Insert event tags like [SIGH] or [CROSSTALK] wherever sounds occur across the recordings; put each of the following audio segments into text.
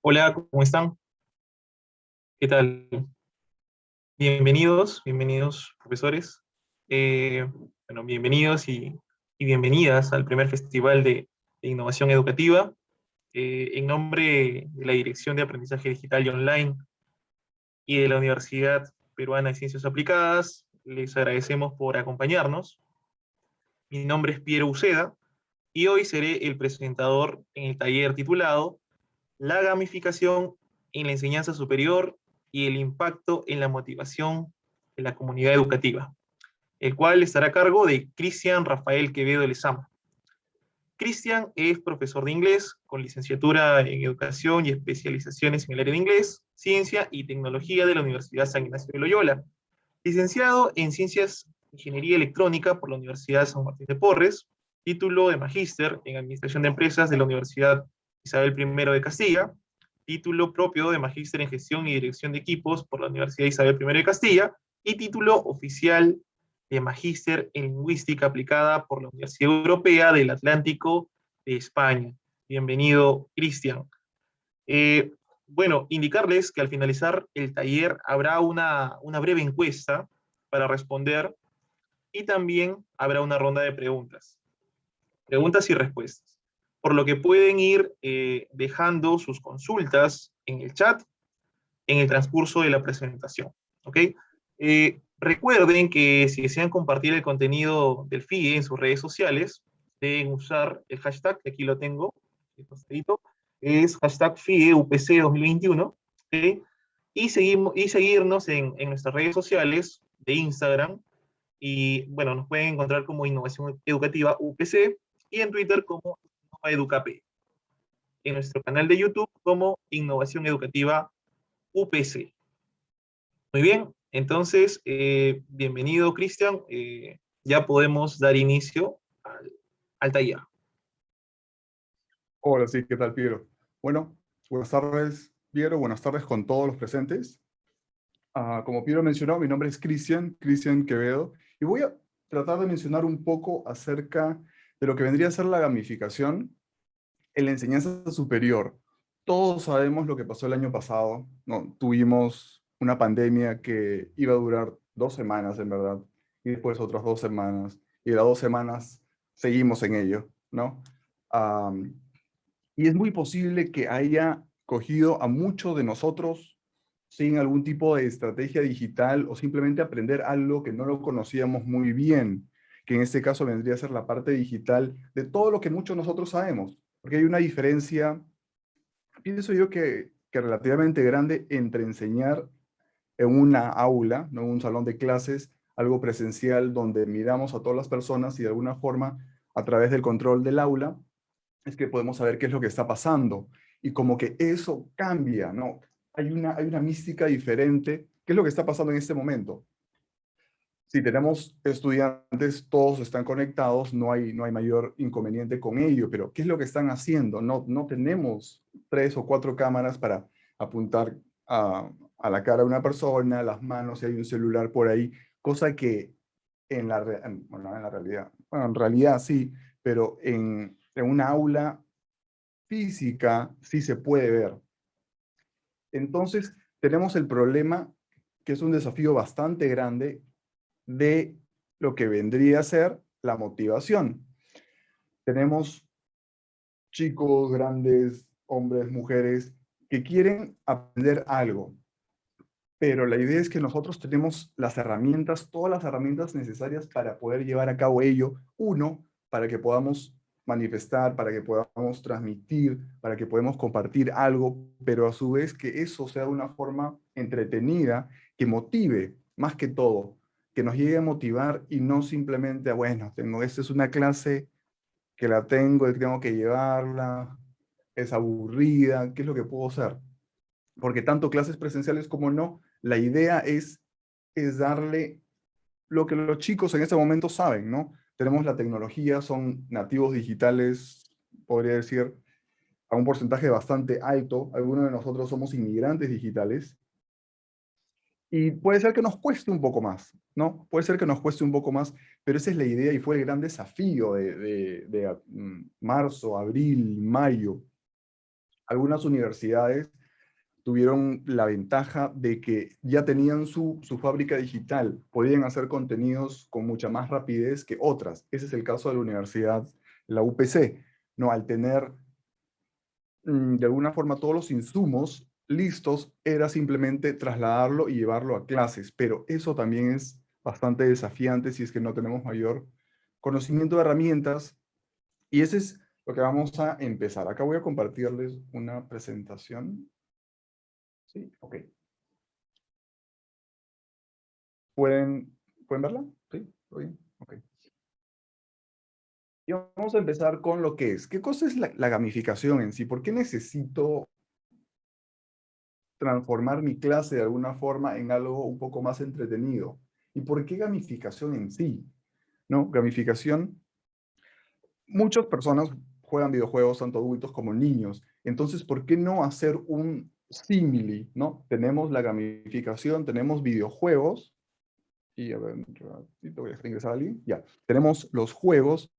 Hola, ¿cómo están? ¿Qué tal? Bienvenidos, bienvenidos profesores. Eh, bueno, bienvenidos y, bienvenidas al primer Festival de, Innovación Educativa. Eh, en nombre de la Dirección de Aprendizaje Digital y Online y de la Universidad Peruana de Ciencias Aplicadas, les agradecemos por acompañarnos. Mi nombre es Piero Uceda y hoy seré el presentador en el taller titulado la gamificación en la enseñanza superior y el impacto en la motivación de la comunidad educativa, el cual estará a cargo de Cristian Rafael Quevedo Lezama. Cristian es profesor de inglés con licenciatura en educación y especializaciones en el área de inglés, ciencia y tecnología de la Universidad San Ignacio de Loyola. Licenciado en ciencias ingeniería electrónica por la Universidad San Martín de Porres, título de magíster en administración de empresas de la Universidad Isabel I de Castilla, título propio de Magíster en Gestión y Dirección de Equipos por la Universidad Isabel I de Castilla, y título oficial de Magíster en Lingüística aplicada por la Universidad Europea del Atlántico de España. Bienvenido, Cristian. Eh, bueno, indicarles que al finalizar el taller habrá una, una breve encuesta para responder y también habrá una ronda de preguntas. Preguntas y respuestas por lo que pueden ir eh, dejando sus consultas en el chat en el transcurso de la presentación. ¿ok? Eh, recuerden que si desean compartir el contenido del FIE en sus redes sociales, deben usar el hashtag, que aquí lo tengo, es hashtag FIE UPC 2021, y, seguimos, y seguirnos en, en nuestras redes sociales de Instagram, y bueno, nos pueden encontrar como Innovación Educativa UPC, y en Twitter como Educap. En nuestro canal de YouTube como Innovación Educativa UPC. Muy bien, entonces, eh, bienvenido Cristian. Eh, ya podemos dar inicio al, taller. Hola, sí, ¿qué tal, Piero? Bueno, buenas tardes, Piero, buenas tardes con todos los presentes. Ah, como Piero mencionó, mi nombre es Cristian, Cristian Quevedo, y voy a tratar de mencionar un poco acerca de lo que vendría a ser la gamificación en la enseñanza superior. Todos sabemos lo que pasó el año pasado, ¿no? Tuvimos una pandemia que iba a durar dos semanas, en verdad, y después otras dos semanas, y las dos semanas seguimos en ello, ¿no? y es muy posible que haya cogido a muchos de nosotros sin algún tipo de estrategia digital o simplemente aprender algo que no lo conocíamos muy bien que en este caso vendría a ser la parte digital de todo lo que muchos nosotros sabemos. Porque hay una diferencia, pienso yo que, que relativamente grande entre enseñar en una aula, ¿no? en un salón de clases, algo presencial donde miramos a todas las personas y de alguna forma, a través del control del aula, es que podemos saber qué es lo que está pasando. Y como que eso cambia, ¿no? Hay una, hay una mística diferente. ¿Qué es lo que está pasando en este momento? Si tenemos estudiantes, todos están conectados, no hay, no hay mayor inconveniente con ello, pero ¿qué es lo que están haciendo? No, no tenemos tres o cuatro cámaras para apuntar a, a la cara de una persona, las manos, si hay un celular por ahí, cosa que en la, en la realidad, bueno, en realidad sí, pero en, en una aula física sí se puede ver. Entonces, tenemos el problema que es un desafío bastante grande de lo que vendría a ser la motivación. Tenemos chicos, grandes, hombres, mujeres, que quieren aprender algo. Pero la idea es que nosotros tenemos las herramientas, todas las herramientas necesarias para poder llevar a cabo ello. Uno, para que podamos manifestar, para que podamos transmitir, para que podamos compartir algo, pero a su vez que eso sea de una forma entretenida, que motive más que todo que nos llegue a motivar y no simplemente, bueno, tengo, esta es una clase que la tengo tengo que llevarla, es aburrida, ¿qué es lo que puedo hacer? Porque tanto clases presenciales como no, la idea es es darle lo que los chicos en este momento saben, ¿no? Tenemos la tecnología, son nativos digitales, podría decir, a un porcentaje bastante alto. Algunos de nosotros somos inmigrantes digitales. Y puede ser que nos cueste un poco más, ¿no? Puede ser que nos cueste un poco más, pero esa es la idea y fue el gran desafío de, de mm, marzo, abril, mayo. Algunas universidades tuvieron la ventaja de que ya tenían su, su, fábrica digital, podían hacer contenidos con mucha más rapidez que otras. Ese es el caso de la universidad, la UPC. ¿no? Al tener mm, de alguna forma todos los insumos listos, era simplemente trasladarlo y llevarlo a clases, pero eso también es bastante desafiante si es que no tenemos mayor conocimiento de herramientas, y ese es lo que vamos a empezar. Acá voy a compartirles una presentación. ¿Sí? Ok. ¿Pueden, ¿pueden verla? ¿Sí? ¿Todo bien? Ok. Y vamos a empezar con lo que es. ¿Qué cosa es la, la gamificación en sí? ¿Por qué necesito transformar mi clase de alguna forma en algo un poco más entretenido? ¿Y por qué gamificación en sí? ¿No? Gamificación, muchas personas juegan videojuegos, tanto adultos como niños. Entonces, ¿por qué no hacer un simili, ¿no? Tenemos la gamificación, tenemos videojuegos, y a ver, ratito voy a ingresar al ya, tenemos los juegos,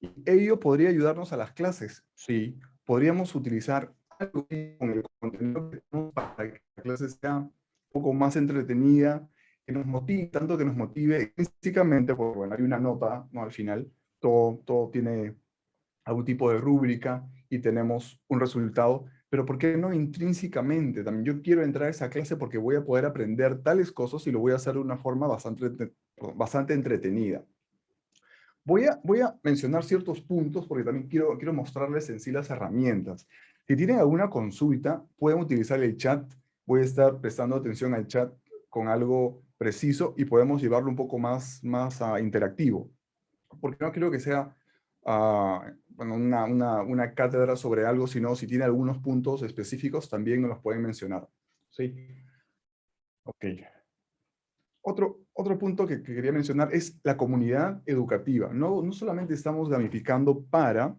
y ello podría ayudarnos a las clases, sí, podríamos utilizar con el contenido que tenemos para que la clase sea un poco más entretenida, que nos motive, tanto que nos motive físicamente, porque bueno, hay una nota, ¿no? Al final, todo, todo tiene algún tipo de rúbrica y tenemos un resultado, pero ¿por qué no intrínsecamente? También yo quiero entrar a esa clase porque voy a poder aprender tales cosas y lo voy a hacer de una forma bastante, bastante entretenida. Voy a, voy a mencionar ciertos puntos porque también quiero, quiero mostrarles en sí las herramientas. Si tienen alguna consulta, pueden utilizar el chat. Voy a estar prestando atención al chat con algo preciso y podemos llevarlo un poco más, más uh, interactivo. Porque no quiero que sea uh, bueno, una, una, una, cátedra sobre algo, sino si tiene algunos puntos específicos, también nos los pueden mencionar. ¿Sí? Ok. Otro, otro punto que, que, quería mencionar es la comunidad educativa. No, no solamente estamos gamificando para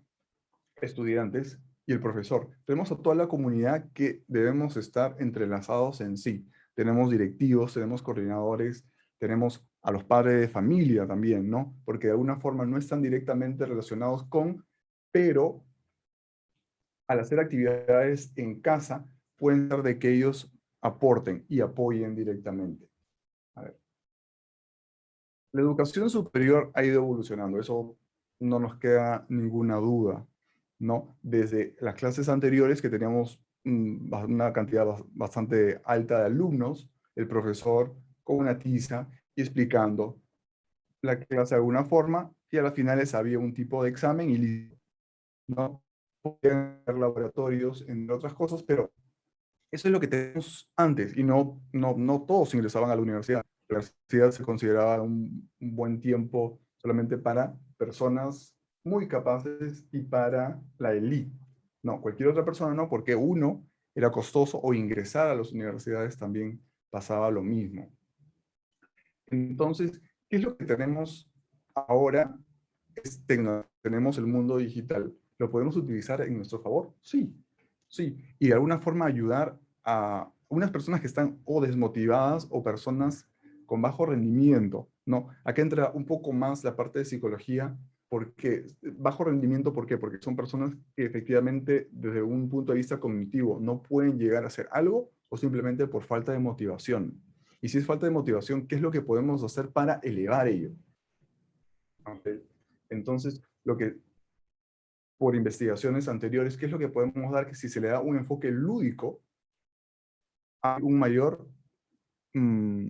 estudiantes y el profesor. Tenemos a toda la comunidad que debemos estar entrelazados en sí. Tenemos directivos, tenemos coordinadores, tenemos a los padres de familia también, ¿no? Porque de alguna forma no están directamente relacionados con, pero al hacer actividades en casa, pueden ser de que ellos aporten y apoyen directamente. A ver. La educación superior ha ido evolucionando, eso no nos queda ninguna duda, ¿no? Desde las clases anteriores que teníamos mm, una cantidad bastante alta de alumnos, el profesor con una tiza y explicando la clase de alguna forma, y a las finales había un tipo de examen y listo. ¿no? Podían haber laboratorios, entre otras cosas, pero eso es lo que tenemos antes, y no, no, no todos ingresaban a la universidad. La universidad se consideraba un, un buen tiempo solamente para personas muy capaces y para la élite. No, cualquier otra persona no, porque uno era costoso o ingresar a las universidades también pasaba lo mismo. Entonces, ¿qué es lo que tenemos ahora? Es tenemos el mundo digital. ¿Lo podemos utilizar en nuestro favor? Sí, sí. Y de alguna forma ayudar a unas personas que están o desmotivadas o personas con bajo rendimiento, ¿no? Acá entra un poco más la parte de psicología, porque bajo rendimiento, ¿por qué? Porque son personas que efectivamente desde un punto de vista cognitivo no pueden llegar a hacer algo o simplemente por falta de motivación. Y si es falta de motivación, ¿qué es lo que podemos hacer para elevar ello? Entonces, lo que, por investigaciones anteriores, ¿qué es lo que podemos dar? Que si se le da un enfoque lúdico, hay un mayor mmm,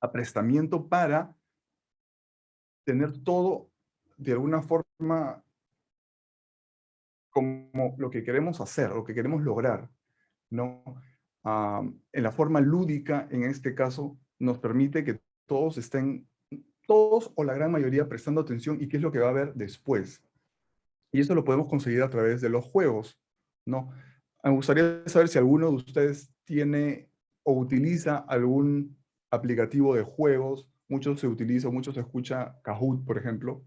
aprestamiento para tener todo de alguna forma como lo que queremos hacer, lo que queremos lograr, ¿no? en la forma lúdica, en este caso, nos permite que todos estén, todos o la gran mayoría prestando atención y qué es lo que va a haber después. Y eso lo podemos conseguir a través de los juegos, ¿no? Me gustaría saber si alguno de ustedes tiene o utiliza algún aplicativo de juegos, mucho se utiliza, mucho se escucha Kahoot, por ejemplo.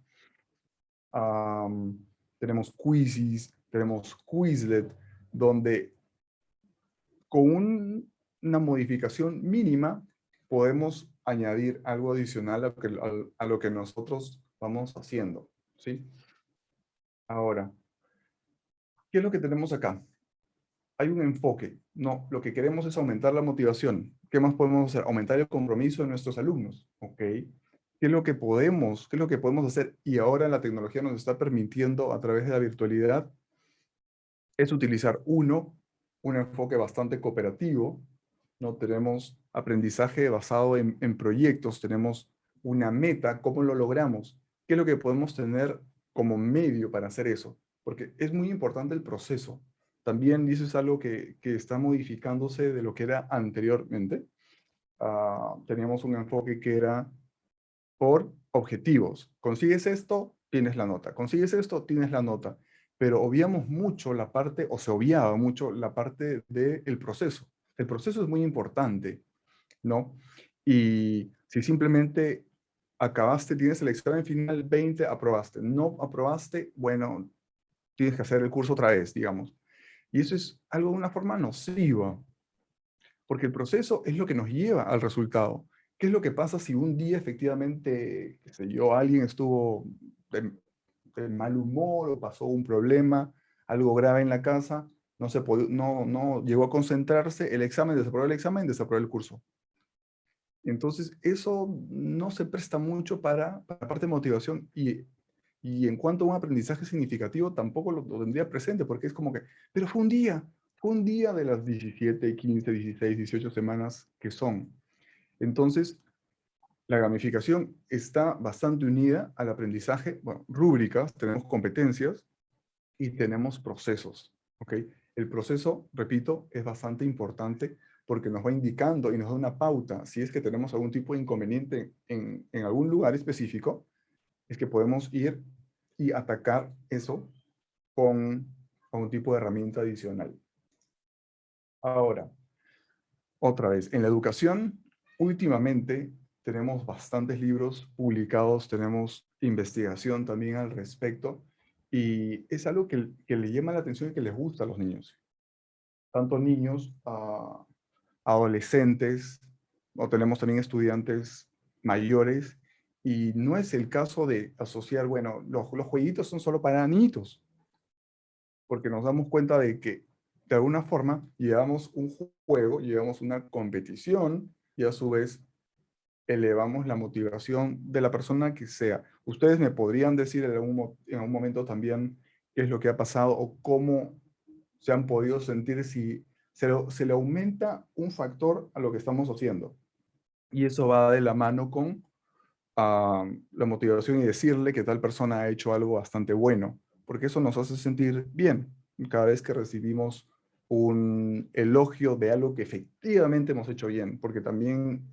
Tenemos Quizzes, tenemos Quizlet, donde con una modificación mínima podemos añadir algo adicional a, a, lo que nosotros vamos haciendo. ¿sí? Ahora, ¿qué es lo que tenemos acá? Hay un enfoque. No, lo que queremos es aumentar la motivación. ¿Qué más podemos hacer? Aumentar el compromiso de nuestros alumnos. ¿Ok? ¿Qué es lo que podemos, qué es lo que podemos hacer? Y ahora la tecnología nos está permitiendo a través de la virtualidad es utilizar uno, un enfoque bastante cooperativo, ¿no? Tenemos aprendizaje basado en, proyectos, tenemos una meta, ¿cómo lo logramos? ¿Qué es lo que podemos tener como medio para hacer eso? Porque es muy importante el proceso. También dices algo que, está modificándose de lo que era anteriormente. Ah, teníamos un enfoque que era por objetivos. Consigues esto, tienes la nota. Consigues esto, tienes la nota pero obviamos mucho la parte, o se obviaba mucho la parte del proceso. El proceso es muy importante, ¿no? Y si simplemente acabaste, tienes el examen final 20, aprobaste. No aprobaste, bueno, tienes que hacer el curso otra vez, digamos. Y eso es algo de una forma nociva, porque el proceso es lo que nos lleva al resultado. ¿Qué es lo que pasa si un día efectivamente, qué sé yo, alguien estuvo de mal humor o pasó un problema, algo grave en la casa, no, se no, no llegó a concentrarse, el examen, desaprobó el examen, desaprobó el curso. Entonces, eso no se presta mucho para, para la parte de motivación y, y en cuanto a un aprendizaje significativo, tampoco lo, lo, tendría presente, porque es como que, pero fue un día, fue un día de las 17, 15, 16, 18 semanas que son. Entonces, la gamificación está bastante unida al aprendizaje, bueno, rúbricas, tenemos competencias y tenemos procesos, ¿ok? El proceso, repito, es bastante importante porque nos va indicando y nos da una pauta si es que tenemos algún tipo de inconveniente en, en algún lugar específico, es que podemos ir y atacar eso con un tipo de herramienta adicional. Ahora, otra vez, en la educación, últimamente tenemos bastantes libros publicados, tenemos investigación también al respecto, y es algo que, que le llama la atención y que les gusta a los niños. Tanto niños, a adolescentes, o tenemos también estudiantes mayores, y no es el caso de asociar, bueno, los, los jueguitos son solo para niñitos, porque nos damos cuenta de que de alguna forma llevamos un juego, llevamos una competición, y a su vez elevamos la motivación de la persona que sea. Ustedes me podrían decir en algún, en momento también qué es lo que ha pasado o cómo se han podido sentir si se, se, le aumenta un factor a lo que estamos haciendo. Y eso va de la mano con ah, la motivación y decirle que tal persona ha hecho algo bastante bueno, porque eso nos hace sentir bien cada vez que recibimos un elogio de algo que efectivamente hemos hecho bien, porque también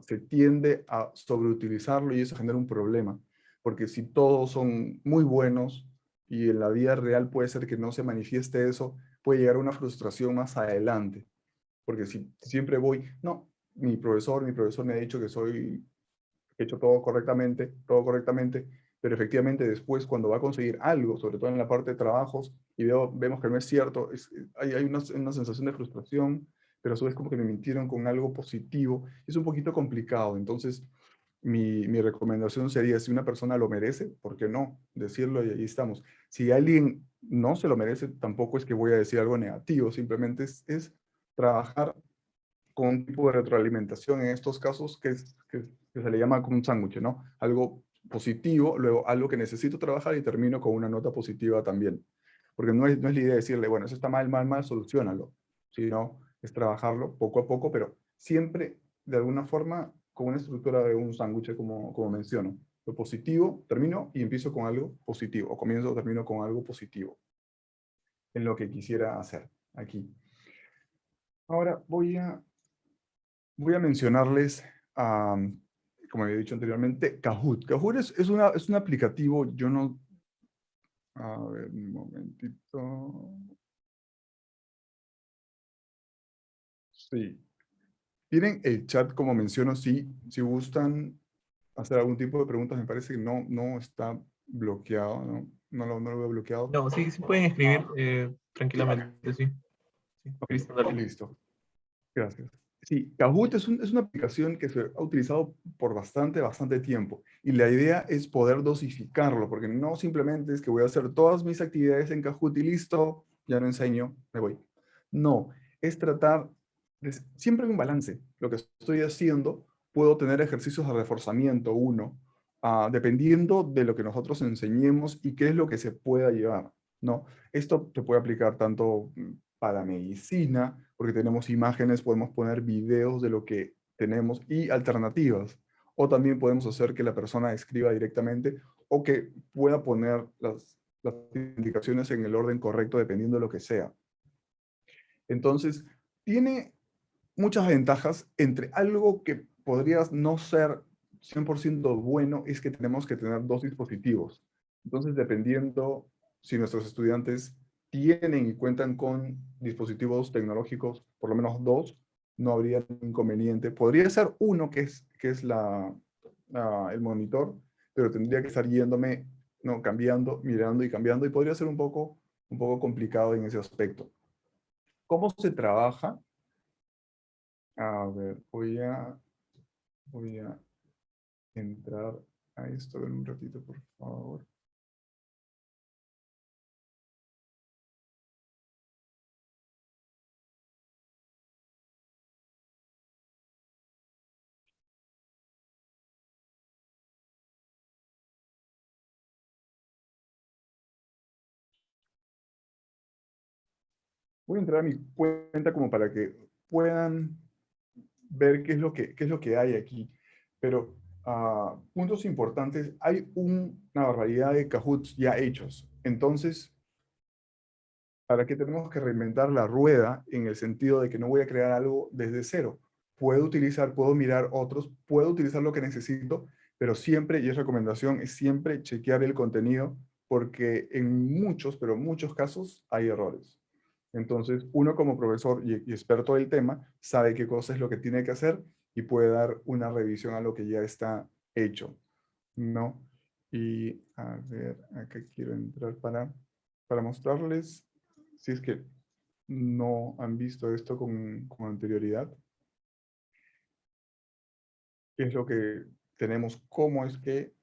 se tiende a sobreutilizarlo y eso genera un problema. Porque si todos son muy buenos y en la vida real puede ser que no se manifieste eso, puede llegar a una frustración más adelante. Porque si siempre voy, no, mi profesor, mi profesor me ha dicho que soy, he hecho todo correctamente, todo correctamente, pero efectivamente después cuando va a conseguir algo, sobre todo en la parte de trabajos, y veo, vemos que no es cierto, hay, hay una, una sensación de frustración, pero a su vez como que me mintieron con algo positivo. Es un poquito complicado, entonces mi, mi, recomendación sería, si una persona lo merece, ¿por qué no? Decirlo y ahí estamos. Si alguien no se lo merece, tampoco es que voy a decir algo negativo, simplemente es, es trabajar con un tipo de retroalimentación en estos casos que, es, que, se le llama como un sándwich, ¿no? Algo positivo, luego algo que necesito trabajar y termino con una nota positiva también. Porque no es, no es la idea de decirle, bueno, eso está mal, mal, mal, solucionalo, sino es trabajarlo poco a poco, pero siempre de alguna forma con una estructura de un sándwich, como, como menciono. Lo positivo, termino y empiezo con algo positivo, o comienzo, termino con algo positivo en lo que quisiera hacer aquí. Ahora voy a, voy a mencionarles, como había dicho anteriormente, Kahoot. Kahoot es, es, una, es un aplicativo, yo no... A ver, un momentito. Sí. Tienen el chat, como menciono, si, si gustan hacer algún tipo de preguntas, me parece que no, no está bloqueado, ¿no? No lo, no lo veo bloqueado. No, sí, sí pueden escribir eh, tranquilamente, sí. sí. listo. Gracias. Sí, Kahoot es, una aplicación que se ha utilizado por bastante, bastante tiempo. Y la idea es poder dosificarlo, porque no simplemente es que voy a hacer todas mis actividades en Kahoot y listo, ya no enseño, me voy. No, es tratar, de, siempre hay un balance. Lo que estoy haciendo, puedo tener ejercicios de reforzamiento, uno, uh, dependiendo de lo que nosotros enseñemos y qué es lo que se pueda llevar. ¿no? Esto se puede aplicar tanto para medicina, porque tenemos imágenes, podemos poner videos de lo que tenemos y alternativas. O también podemos hacer que la persona escriba directamente o que pueda poner las, las indicaciones en el orden correcto dependiendo de lo que sea. Entonces, tiene muchas ventajas entre algo que podría no ser 100% bueno es que tenemos que tener dos dispositivos. Entonces, dependiendo si nuestros estudiantes tienen y cuentan con dispositivos tecnológicos, por lo menos dos, no habría inconveniente. Podría ser uno que es, que es el monitor, pero tendría que estar yéndome, no, cambiando, mirando y cambiando, y podría ser un poco, un poco complicado en ese aspecto. ¿Cómo se trabaja? A ver, voy a, voy a entrar a esto en un ratito, por favor. Voy a entrar a mi cuenta como para que puedan ver qué es lo que, qué es lo que hay aquí. Pero uh, puntos importantes, hay una barbaridad de Kahoots ya hechos. Entonces, ¿para qué tenemos que reinventar la rueda en el sentido de que no voy a crear algo desde cero? Puedo utilizar, puedo mirar otros, puedo utilizar lo que necesito, pero siempre, y es recomendación, es siempre chequear el contenido porque en muchos, pero muchos casos hay errores. Entonces, uno como profesor y, experto del tema sabe qué cosa es lo que tiene que hacer y puede dar una revisión a lo que ya está hecho, ¿no? Y a ver, acá quiero entrar para, para mostrarles, si es que no han visto esto con, con anterioridad, qué es lo que tenemos, cómo es que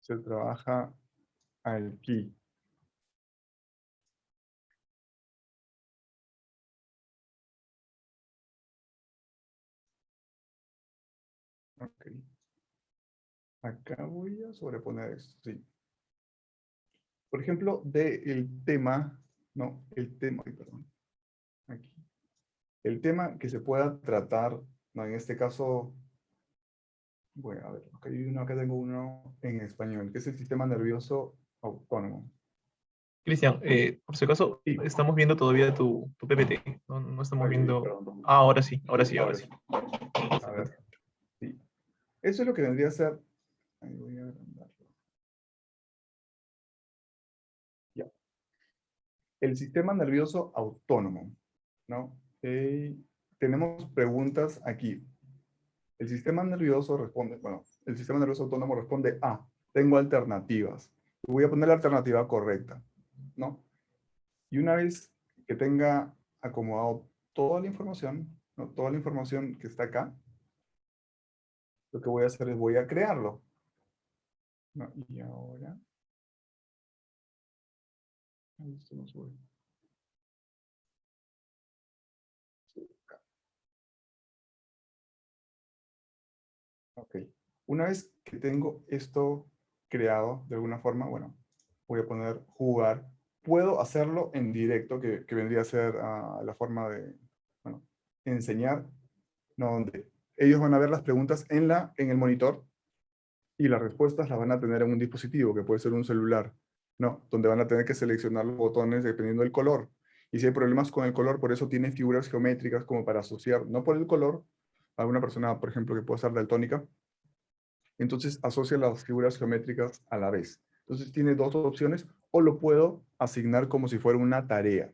se trabaja aquí. Acá voy a sobreponer esto, sí. Por ejemplo, del tema, no, el tema, perdón, aquí. El tema que se pueda tratar, no, en este caso, bueno, a ver, acá, hay uno, acá tengo uno en español, que es el sistema nervioso autónomo. Cristian, eh, por si acaso, estamos viendo todavía tu, tu PPT, no, estamos viendo... Ah, ahora sí, ahora sí, ahora sí. A ver. Eso es lo que vendría a ser... Ahí voy a Ya. El sistema nervioso autónomo. ¿no? tenemos preguntas aquí. El sistema nervioso responde, bueno, el sistema nervioso autónomo responde a, tengo alternativas. Voy a poner la alternativa correcta, ¿no? Y una vez que tenga acomodado toda la información, toda la información que está acá, lo que voy a hacer es voy a crearlo. Y ahora... No sube. Ok. Una vez que tengo esto creado de alguna forma, bueno, voy a poner jugar. Puedo hacerlo en directo, que, vendría a ser ah, la forma de, bueno, enseñar, no, donde ellos van a ver las preguntas en, la, en el monitor y las respuestas las van a tener en un dispositivo, que puede ser un celular, ¿no? Donde van a tener que seleccionar los botones dependiendo del color. Y si hay problemas con el color, por eso tiene figuras geométricas como para asociar, no por el color, a una persona, por ejemplo, que puede ser daltónica, entonces asocia las figuras geométricas a la vez. Entonces tiene dos opciones, o lo puedo asignar como si fuera una tarea.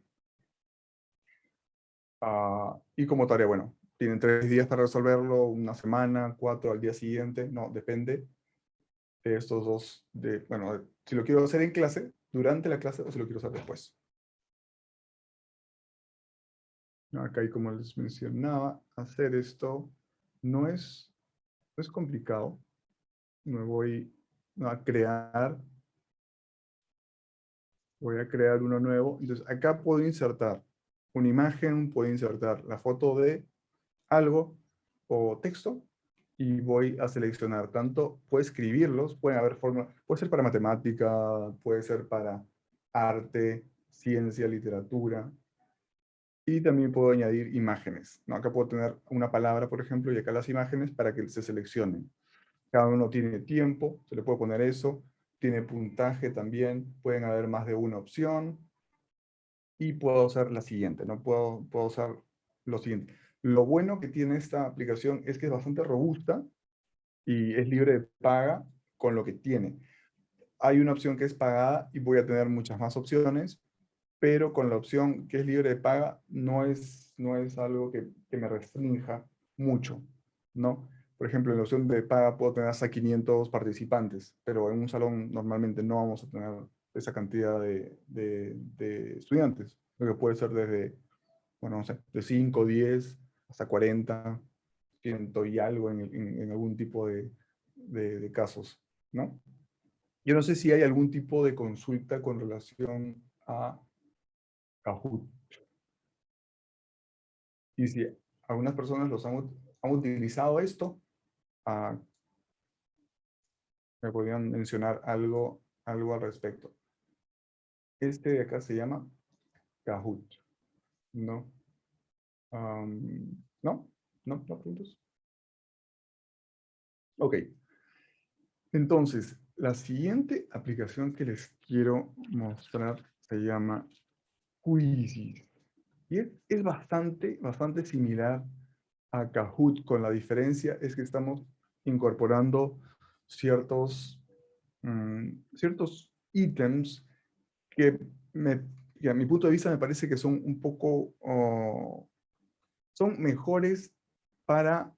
Ah, y como tarea, bueno, tienen tres días para resolverlo, una semana, cuatro al día siguiente, no, depende estos dos, de, bueno, si lo quiero hacer en clase, durante la clase o si lo quiero hacer después. Acá, y como les mencionaba, hacer esto no es, no es complicado. Me voy a crear, voy a crear uno nuevo. Entonces, acá puedo insertar una imagen, puedo insertar la foto de algo o texto y voy a seleccionar tanto, puedo escribirlos, pueden haber formas, puede ser para matemática, puede ser para arte, ciencia, literatura, y también puedo añadir imágenes. ¿no? Acá puedo tener una palabra, por ejemplo, y acá las imágenes para que se seleccionen. Cada uno tiene tiempo, se le puede poner eso, tiene puntaje también, pueden haber más de una opción, y puedo usar la siguiente, ¿no? Puedo, puedo usar lo siguiente. Lo bueno que tiene esta aplicación es que es bastante robusta y es libre de paga con lo que tiene. Hay una opción que es pagada y voy a tener muchas más opciones, pero con la opción que es libre de paga no es, no es algo que, me restrinja mucho, ¿no? Por ejemplo, en la opción de paga puedo tener hasta 500 participantes, pero en un salón normalmente no vamos a tener esa cantidad de, de, estudiantes, lo que puede ser desde, bueno, no sé, de 5, 10 hasta 40, 100 y algo en, en, algún tipo de, de, casos, ¿no? Yo no sé si hay algún tipo de consulta con relación a Kahoot. Y si algunas personas los han, han utilizado esto, ah, me podrían mencionar algo, algo al respecto. Este de acá se llama Kahoot. ¿No? ¿No? ¿No? ¿No preguntas? Ok. Entonces, la siguiente aplicación que les quiero mostrar se llama Quizzes. Y es, bastante, bastante similar a Kahoot, con la diferencia es que estamos incorporando ciertos, mm, ciertos ítems que, me, a mi punto de vista me parece que son un poco, oh, son mejores para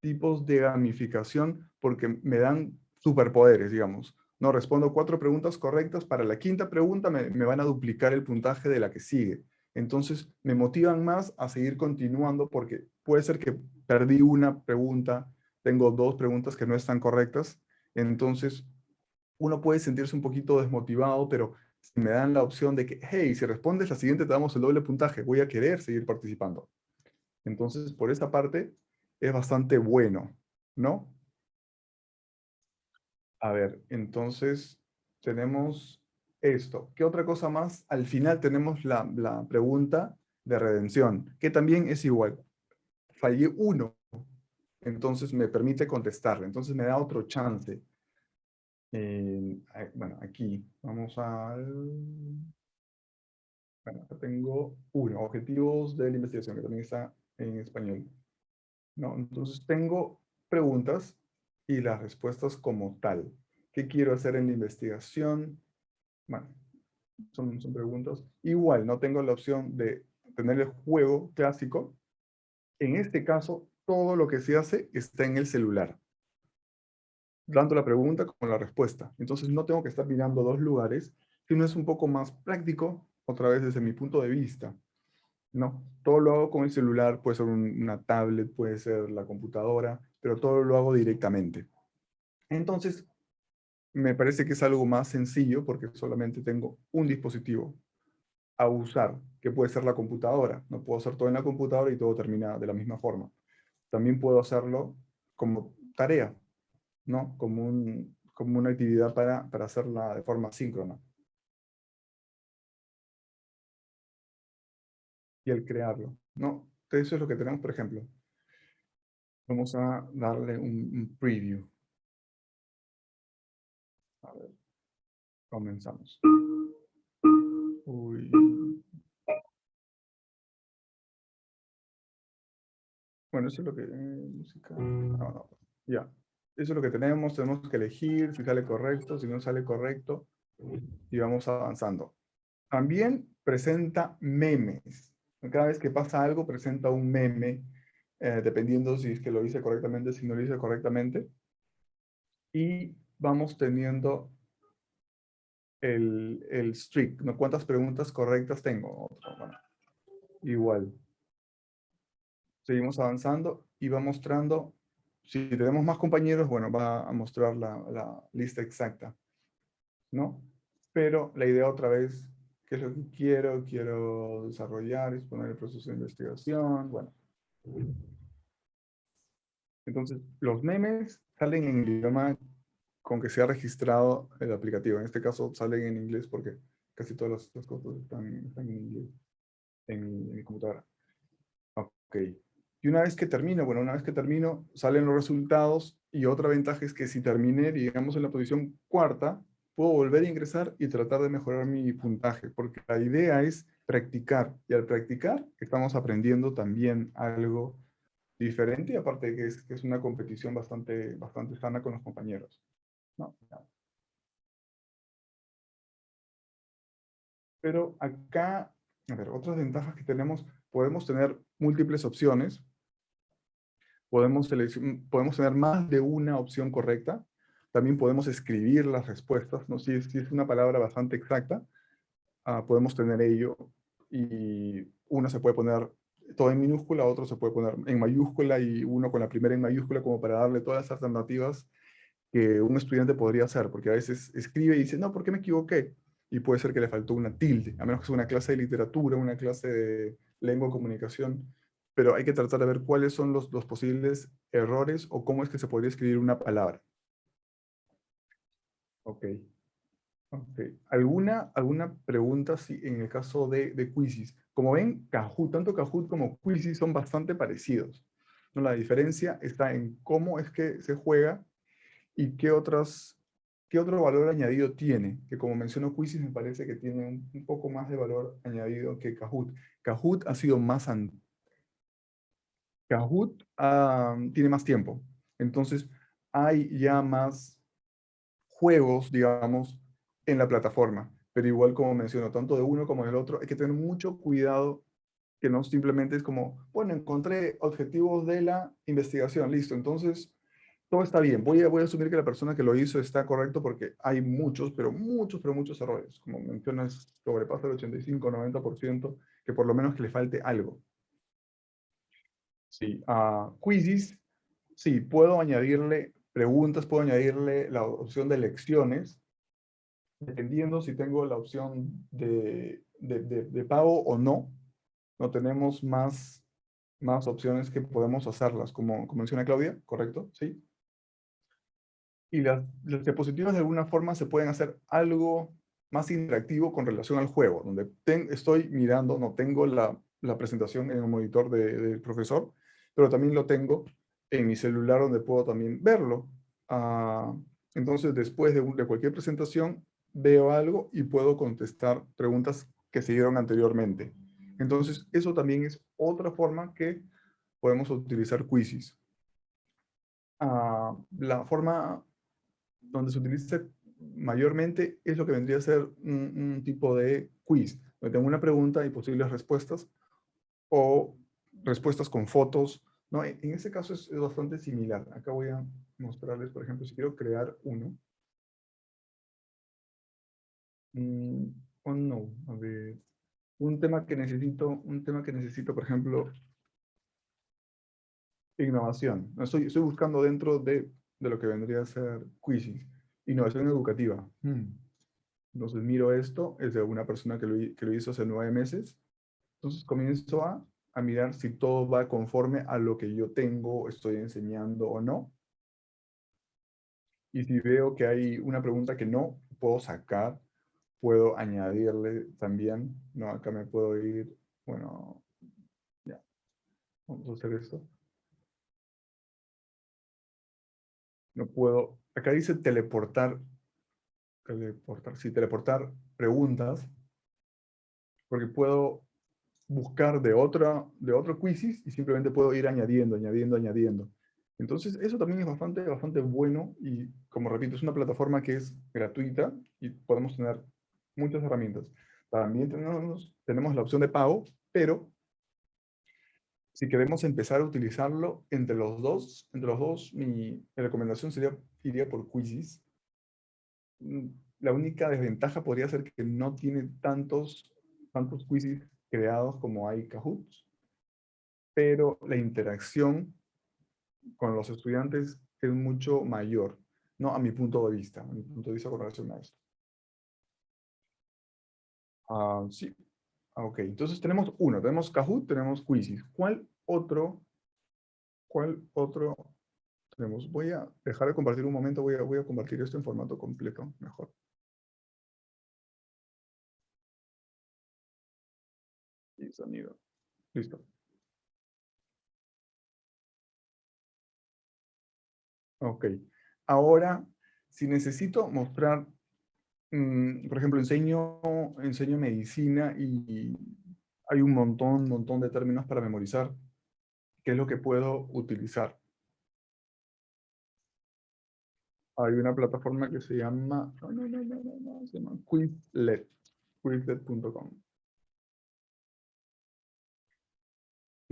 tipos de gamificación porque me dan superpoderes, digamos. No, respondo cuatro preguntas correctas, para la quinta pregunta me, van a duplicar el puntaje de la que sigue. Entonces me motivan más a seguir continuando porque puede ser que perdí una pregunta, tengo dos preguntas que no están correctas, entonces uno puede sentirse un poquito desmotivado, pero si me dan la opción de que, hey, si respondes la siguiente te damos el doble puntaje, voy a querer seguir participando. Entonces, por esa parte, es bastante bueno, ¿no? A ver, entonces, tenemos esto. ¿Qué otra cosa más? Al final tenemos la, la pregunta de redención, que también es igual. Fallé uno, entonces me permite contestarle, entonces me da otro chance. Eh, bueno, aquí vamos a... Bueno, acá tengo uno, objetivos de la investigación, que también está en español. No, entonces tengo preguntas y las respuestas como tal. ¿Qué quiero hacer en la investigación? Bueno, son, son preguntas. Igual, no tengo la opción de tener el juego clásico. En este caso, todo lo que se hace está en el celular tanto la pregunta como la respuesta. Entonces no tengo que estar mirando dos lugares, sino es un poco más práctico, otra vez desde mi punto de vista. No, todo lo hago con el celular, puede ser una tablet, puede ser la computadora, pero todo lo hago directamente. Entonces, me parece que es algo más sencillo porque solamente tengo un dispositivo a usar, que puede ser la computadora. No puedo hacer todo en la computadora y todo termina de la misma forma. También puedo hacerlo como tarea. ¿no? Como, un, como una actividad para, para hacerla de forma síncrona. Y el crearlo, ¿no? eso es lo que tenemos, por ejemplo. Vamos a darle un, preview. A ver, comenzamos. Uy. Bueno, eso es lo que... Eh, música... No, no, ya. Eso es lo que tenemos, tenemos que elegir si sale correcto, si no sale correcto, y vamos avanzando. También presenta memes. Cada vez que pasa algo, presenta un meme eh, dependiendo si es que lo hice correctamente, si no lo hice correctamente. Y vamos teniendo el, el streak, ¿no? ¿Cuántas preguntas correctas tengo? igual. Seguimos avanzando y va mostrando, si tenemos más compañeros, bueno, va a mostrar la, la lista exacta, ¿no? Pero la idea otra vez, ¿qué es lo que quiero? Quiero desarrollar, exponer el proceso de investigación, bueno. Entonces, los memes salen en el idioma con que se ha registrado el aplicativo. En este caso salen en inglés porque casi todas las, cosas están, en inglés en mi, computadora. Ok. Y una vez que termino, bueno, una vez que termino, salen los resultados y otra ventaja es que si terminé, digamos, en la posición cuarta, puedo volver a ingresar y tratar de mejorar mi puntaje, porque la idea es practicar. Y al practicar, estamos aprendiendo también algo diferente, aparte de que es, que es una competición bastante, bastante sana con los compañeros. Pero acá, a ver, otras ventajas que tenemos, podemos tener múltiples opciones, podemos, podemos tener más de una opción correcta, también podemos escribir las respuestas, ¿no? si, es, es una palabra bastante exacta, ah, podemos tener ello, y uno se puede poner todo en minúscula, otro se puede poner en mayúscula, y uno con la primera en mayúscula como para darle todas las alternativas que un estudiante podría hacer, porque a veces escribe y dice, no, ¿por qué me equivoqué? Y puede ser que le faltó una tilde, a menos que sea una clase de literatura, una clase de lengua o comunicación, pero hay que tratar de ver cuáles son los, los posibles errores o cómo es que se podría escribir una palabra. Ok. okay. ¿Alguna, ¿Alguna pregunta si, en el caso de, de Quizzes? Como ven, Kahoot, tanto Kahoot como Quizzes son bastante parecidos. ¿no? La diferencia está en cómo es que se juega ¿Y qué, otras, qué otro valor añadido tiene? Que como mencionó Quizzes me parece que tiene un, poco más de valor añadido que Kahoot. Kahoot ha sido más... Kahoot ah, tiene más tiempo. Entonces hay ya más juegos, digamos, en la plataforma. Pero igual como menciono, tanto de uno como del otro, hay que tener mucho cuidado que no simplemente es como, bueno, encontré objetivos de la investigación, listo. Entonces, todo está bien. Voy a, voy a asumir que la persona que lo hizo está correcto porque hay muchos, pero muchos, pero muchos errores. Como mencionas, sobrepasa el 85-90%, que por lo menos que le falte algo. Sí, a quizzes, sí, puedo añadirle preguntas, puedo añadirle la opción de lecciones, dependiendo si tengo la opción de, de, pago o no. No tenemos más, más opciones que podemos hacerlas, como, como menciona Claudia, ¿correcto? Sí y las, diapositivas de alguna forma se pueden hacer algo más interactivo con relación al juego, donde estoy mirando, no tengo la, la presentación en el monitor del profesor, pero también lo tengo en mi celular donde puedo también verlo. Ah, entonces, después de, cualquier presentación, veo algo y puedo contestar preguntas que se dieron anteriormente. Entonces, eso también es otra forma que podemos utilizar quizzes. Ah, la forma donde se utiliza mayormente es lo que vendría a ser un, tipo de quiz, donde tengo una pregunta y posibles respuestas, o respuestas con fotos. ¿No? En, ese caso es, bastante similar. Acá voy a mostrarles, por ejemplo, si quiero crear uno. Mm, oh no, a ver. Un tema que necesito, un tema que necesito, por ejemplo, innovación. Estoy, buscando dentro de de lo que vendría a ser quizzing. Innovación educativa. Hmm. Entonces miro esto, es de una persona que lo, que lo hizo hace nueve meses. Entonces comienzo a, a mirar si todo va conforme a lo que yo tengo, estoy enseñando o no. Y si veo que hay una pregunta que no puedo sacar, puedo añadirle también. No, acá me puedo ir, bueno, ya. Vamos a hacer esto. no puedo, acá dice teleportar, teleportar, sí, teleportar preguntas, porque puedo buscar de, otra, de otro quizzes y simplemente puedo ir añadiendo, añadiendo, añadiendo. Entonces, eso también es bastante, bastante bueno y, como repito, es una plataforma que es gratuita y podemos tener muchas herramientas. También tenemos, tenemos la opción de pago, pero si queremos empezar a utilizarlo entre los dos, entre los dos, mi, recomendación sería, iría por Quizzes. Mm, la única desventaja podría ser que no tiene tantos, tantos quizzes creados como hay Kahoot, pero la interacción con los estudiantes es mucho mayor, ¿no? A mi punto de vista, a mi punto de vista con relación a esto. Ah, sí, ah, ok. Entonces tenemos uno, tenemos Kahoot, tenemos Quizzes. ¿Cuál otro, cuál otro tenemos? Voy a dejar de compartir un momento, voy a, voy a compartir esto en formato completo, mejor. Sonido. Listo. Ok. Ahora, si necesito mostrar, mm, por ejemplo, enseño, enseño medicina y hay un montón, montón de términos para memorizar, ¿qué es lo que puedo utilizar? Hay una plataforma que se llama, no, no, no, no, no, se llama Quizlet, quizlet.com.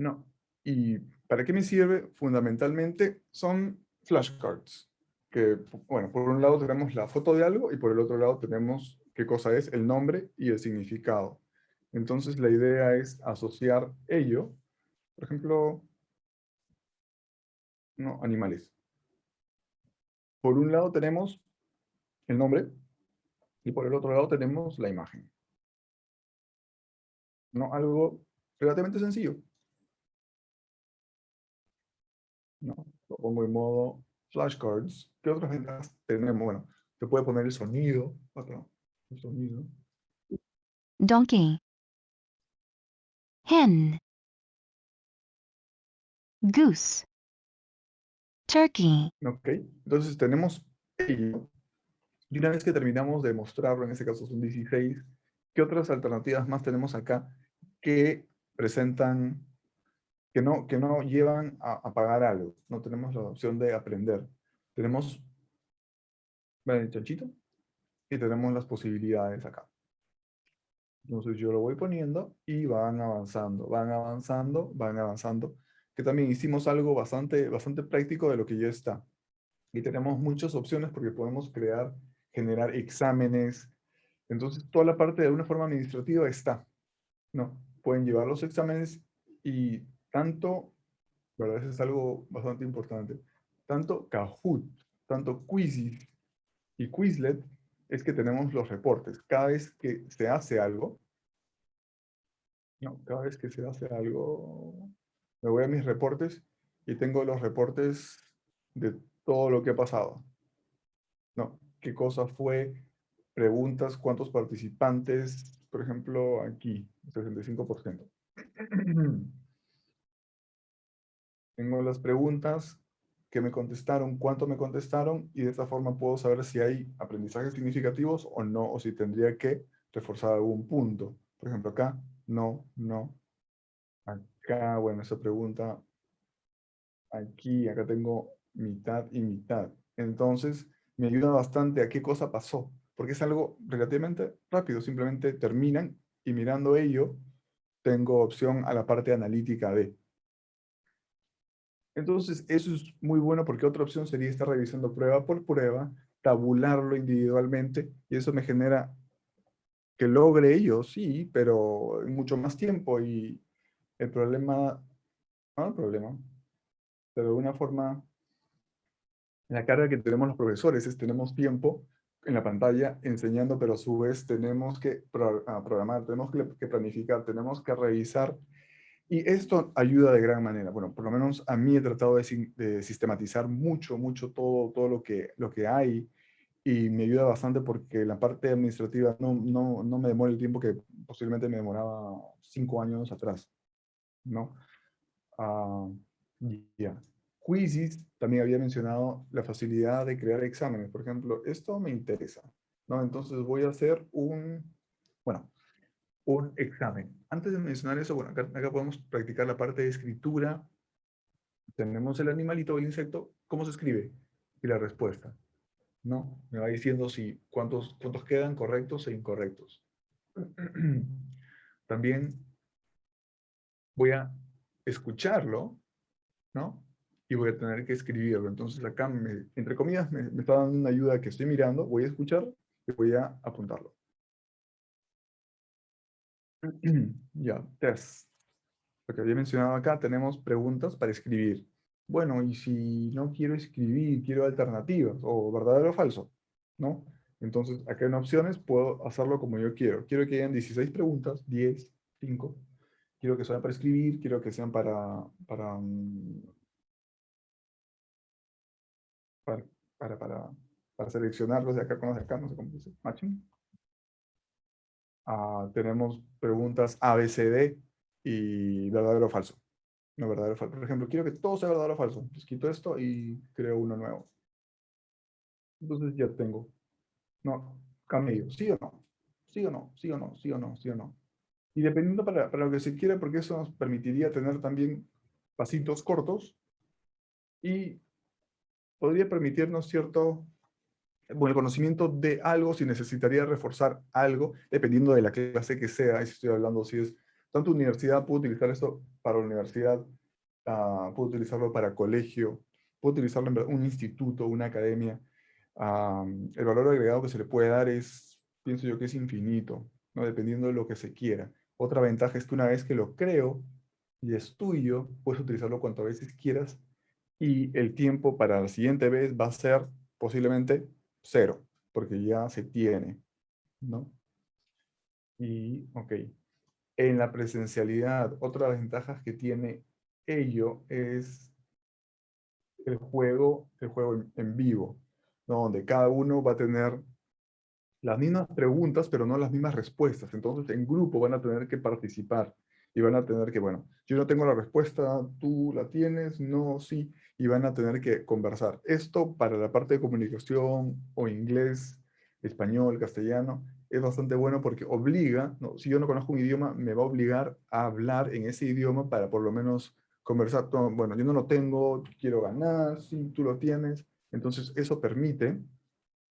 No. ¿Y para qué me sirve? Fundamentalmente son flashcards. Que, bueno, por un lado tenemos la foto de algo y por el otro lado tenemos qué cosa es, el nombre y el significado. Entonces la idea es asociar ello, por ejemplo, no, animales. Por un lado tenemos el nombre y por el otro lado tenemos la imagen. ¿No? Algo relativamente sencillo. ¿No? Lo pongo en modo flashcards. ¿Qué otras ventajas tenemos? Bueno, se puede poner el sonido. Acá, el sonido. Donkey. Hen. Goose. Turkey. Ok, entonces tenemos ello. Y una vez que terminamos de mostrarlo, en este caso son 16, ¿qué otras alternativas más tenemos acá que presentan que no, que no llevan a, pagar algo. No tenemos la opción de aprender. Tenemos el chanchito y tenemos las posibilidades acá. Entonces yo lo voy poniendo y van avanzando, van avanzando, van avanzando. Que también hicimos algo bastante, bastante práctico de lo que ya está. Y tenemos muchas opciones porque podemos crear, generar exámenes. Entonces toda la parte de una forma administrativa está. ¿no? Pueden llevar los exámenes y tanto, ¿verdad? Eso es algo bastante importante, tanto Kahoot, tanto Quizlet y Quizlet es que tenemos los reportes. Cada vez que se hace algo, no, cada vez que se hace algo, me voy a mis reportes y tengo los reportes de todo lo que ha pasado. No, qué cosa fue, preguntas, cuántos participantes, por ejemplo, aquí, 65%. [CLEARS THROAT] Tengo las preguntas que me contestaron, cuánto me contestaron, y de esta forma puedo saber si hay aprendizajes significativos o no, o si tendría que reforzar algún punto. Por ejemplo, acá, no, no. Acá, bueno, esa pregunta, aquí, acá tengo mitad y mitad. Entonces, me ayuda bastante a qué cosa pasó, porque es algo relativamente rápido, simplemente terminan y mirando ello, tengo opción a la parte analítica de. Entonces, eso es muy bueno porque otra opción sería estar revisando prueba por prueba, tabularlo individualmente, y eso me genera que logre ello, sí, pero en mucho más tiempo, y el problema, no el problema, pero de una forma, la carga que tenemos los profesores es tenemos tiempo en la pantalla enseñando, pero a su vez tenemos que ah, programar, tenemos que planificar, tenemos que revisar y esto ayuda de gran manera. Bueno, por lo menos a mí he tratado de, sistematizar mucho, mucho todo, todo lo, que, lo que hay y me ayuda bastante porque la parte administrativa no, no, no me demora el tiempo que posiblemente me demoraba cinco años atrás. ¿no? Uh, ya. Quizzes, también había mencionado la facilidad de crear exámenes. Por ejemplo, esto me interesa. ¿no? Entonces voy a hacer un, bueno, un examen. Antes de mencionar eso, bueno, acá, podemos practicar la parte de escritura. Tenemos el animalito el insecto, ¿cómo se escribe? Y la respuesta. ¿No? Me va diciendo si cuántos, cuántos quedan correctos e incorrectos. [CLEARS THROAT] También voy a escucharlo, ¿no? Y voy a tener que escribirlo. Entonces acá, me, entre comillas, me, me está dando una ayuda que estoy mirando, voy a escuchar y voy a apuntarlo. [CLEARS THROAT] ya, test. Lo que había mencionado acá, tenemos preguntas para escribir. Bueno, y si no quiero escribir, quiero alternativas, o verdadero o falso, ¿no? Entonces, acá en opciones puedo hacerlo como yo quiero. Quiero que hayan 16 preguntas, 10, 5. Quiero que sean para escribir, quiero que sean para, para, mm, para, para, para, seleccionarlos de acá con los de acá, no sé cómo dice. Ah, tenemos preguntas ABCD y verdadero o falso. No verdadero o falso. Por ejemplo, quiero que todo sea verdadero o falso. Entonces quito esto y creo uno nuevo. Entonces ya tengo. No, cambio. ¿Sí o no? ¿Sí o no? ¿Sí o no? ¿Sí o no? ¿Sí o no? Y dependiendo para, para lo que se quiera, porque eso nos permitiría tener también pasitos cortos y podría permitirnos cierto bueno, el conocimiento de algo, si necesitaría reforzar algo, dependiendo de la clase que sea, si estoy hablando, si es tanto universidad, puedo utilizar esto para universidad, uh, puedo utilizarlo para colegio, puedo utilizarlo en un instituto, una academia. Uh, el valor agregado que se le puede dar es, pienso yo que es infinito, ¿no? dependiendo de lo que se quiera. Otra ventaja es que una vez que lo creo y es tuyo, puedes utilizarlo cuantas veces quieras y el tiempo para la siguiente vez va a ser posiblemente cero, porque ya se tiene, ¿no? Y, ok. En la presencialidad, otra de las ventajas que tiene ello es el juego, el juego en vivo, ¿no? donde cada uno va a tener las mismas preguntas, pero no las mismas respuestas. Entonces, en grupo van a tener que participar y van a tener que, bueno, yo no tengo la respuesta, tú la tienes, no, sí, y van a tener que conversar. Esto para la parte de comunicación o inglés, español, castellano, es bastante bueno porque obliga, ¿no? si yo no conozco un idioma, me va a obligar a hablar en ese idioma para por lo menos conversar. bueno, yo no lo tengo, quiero ganar, sí, tú lo tienes. Entonces eso permite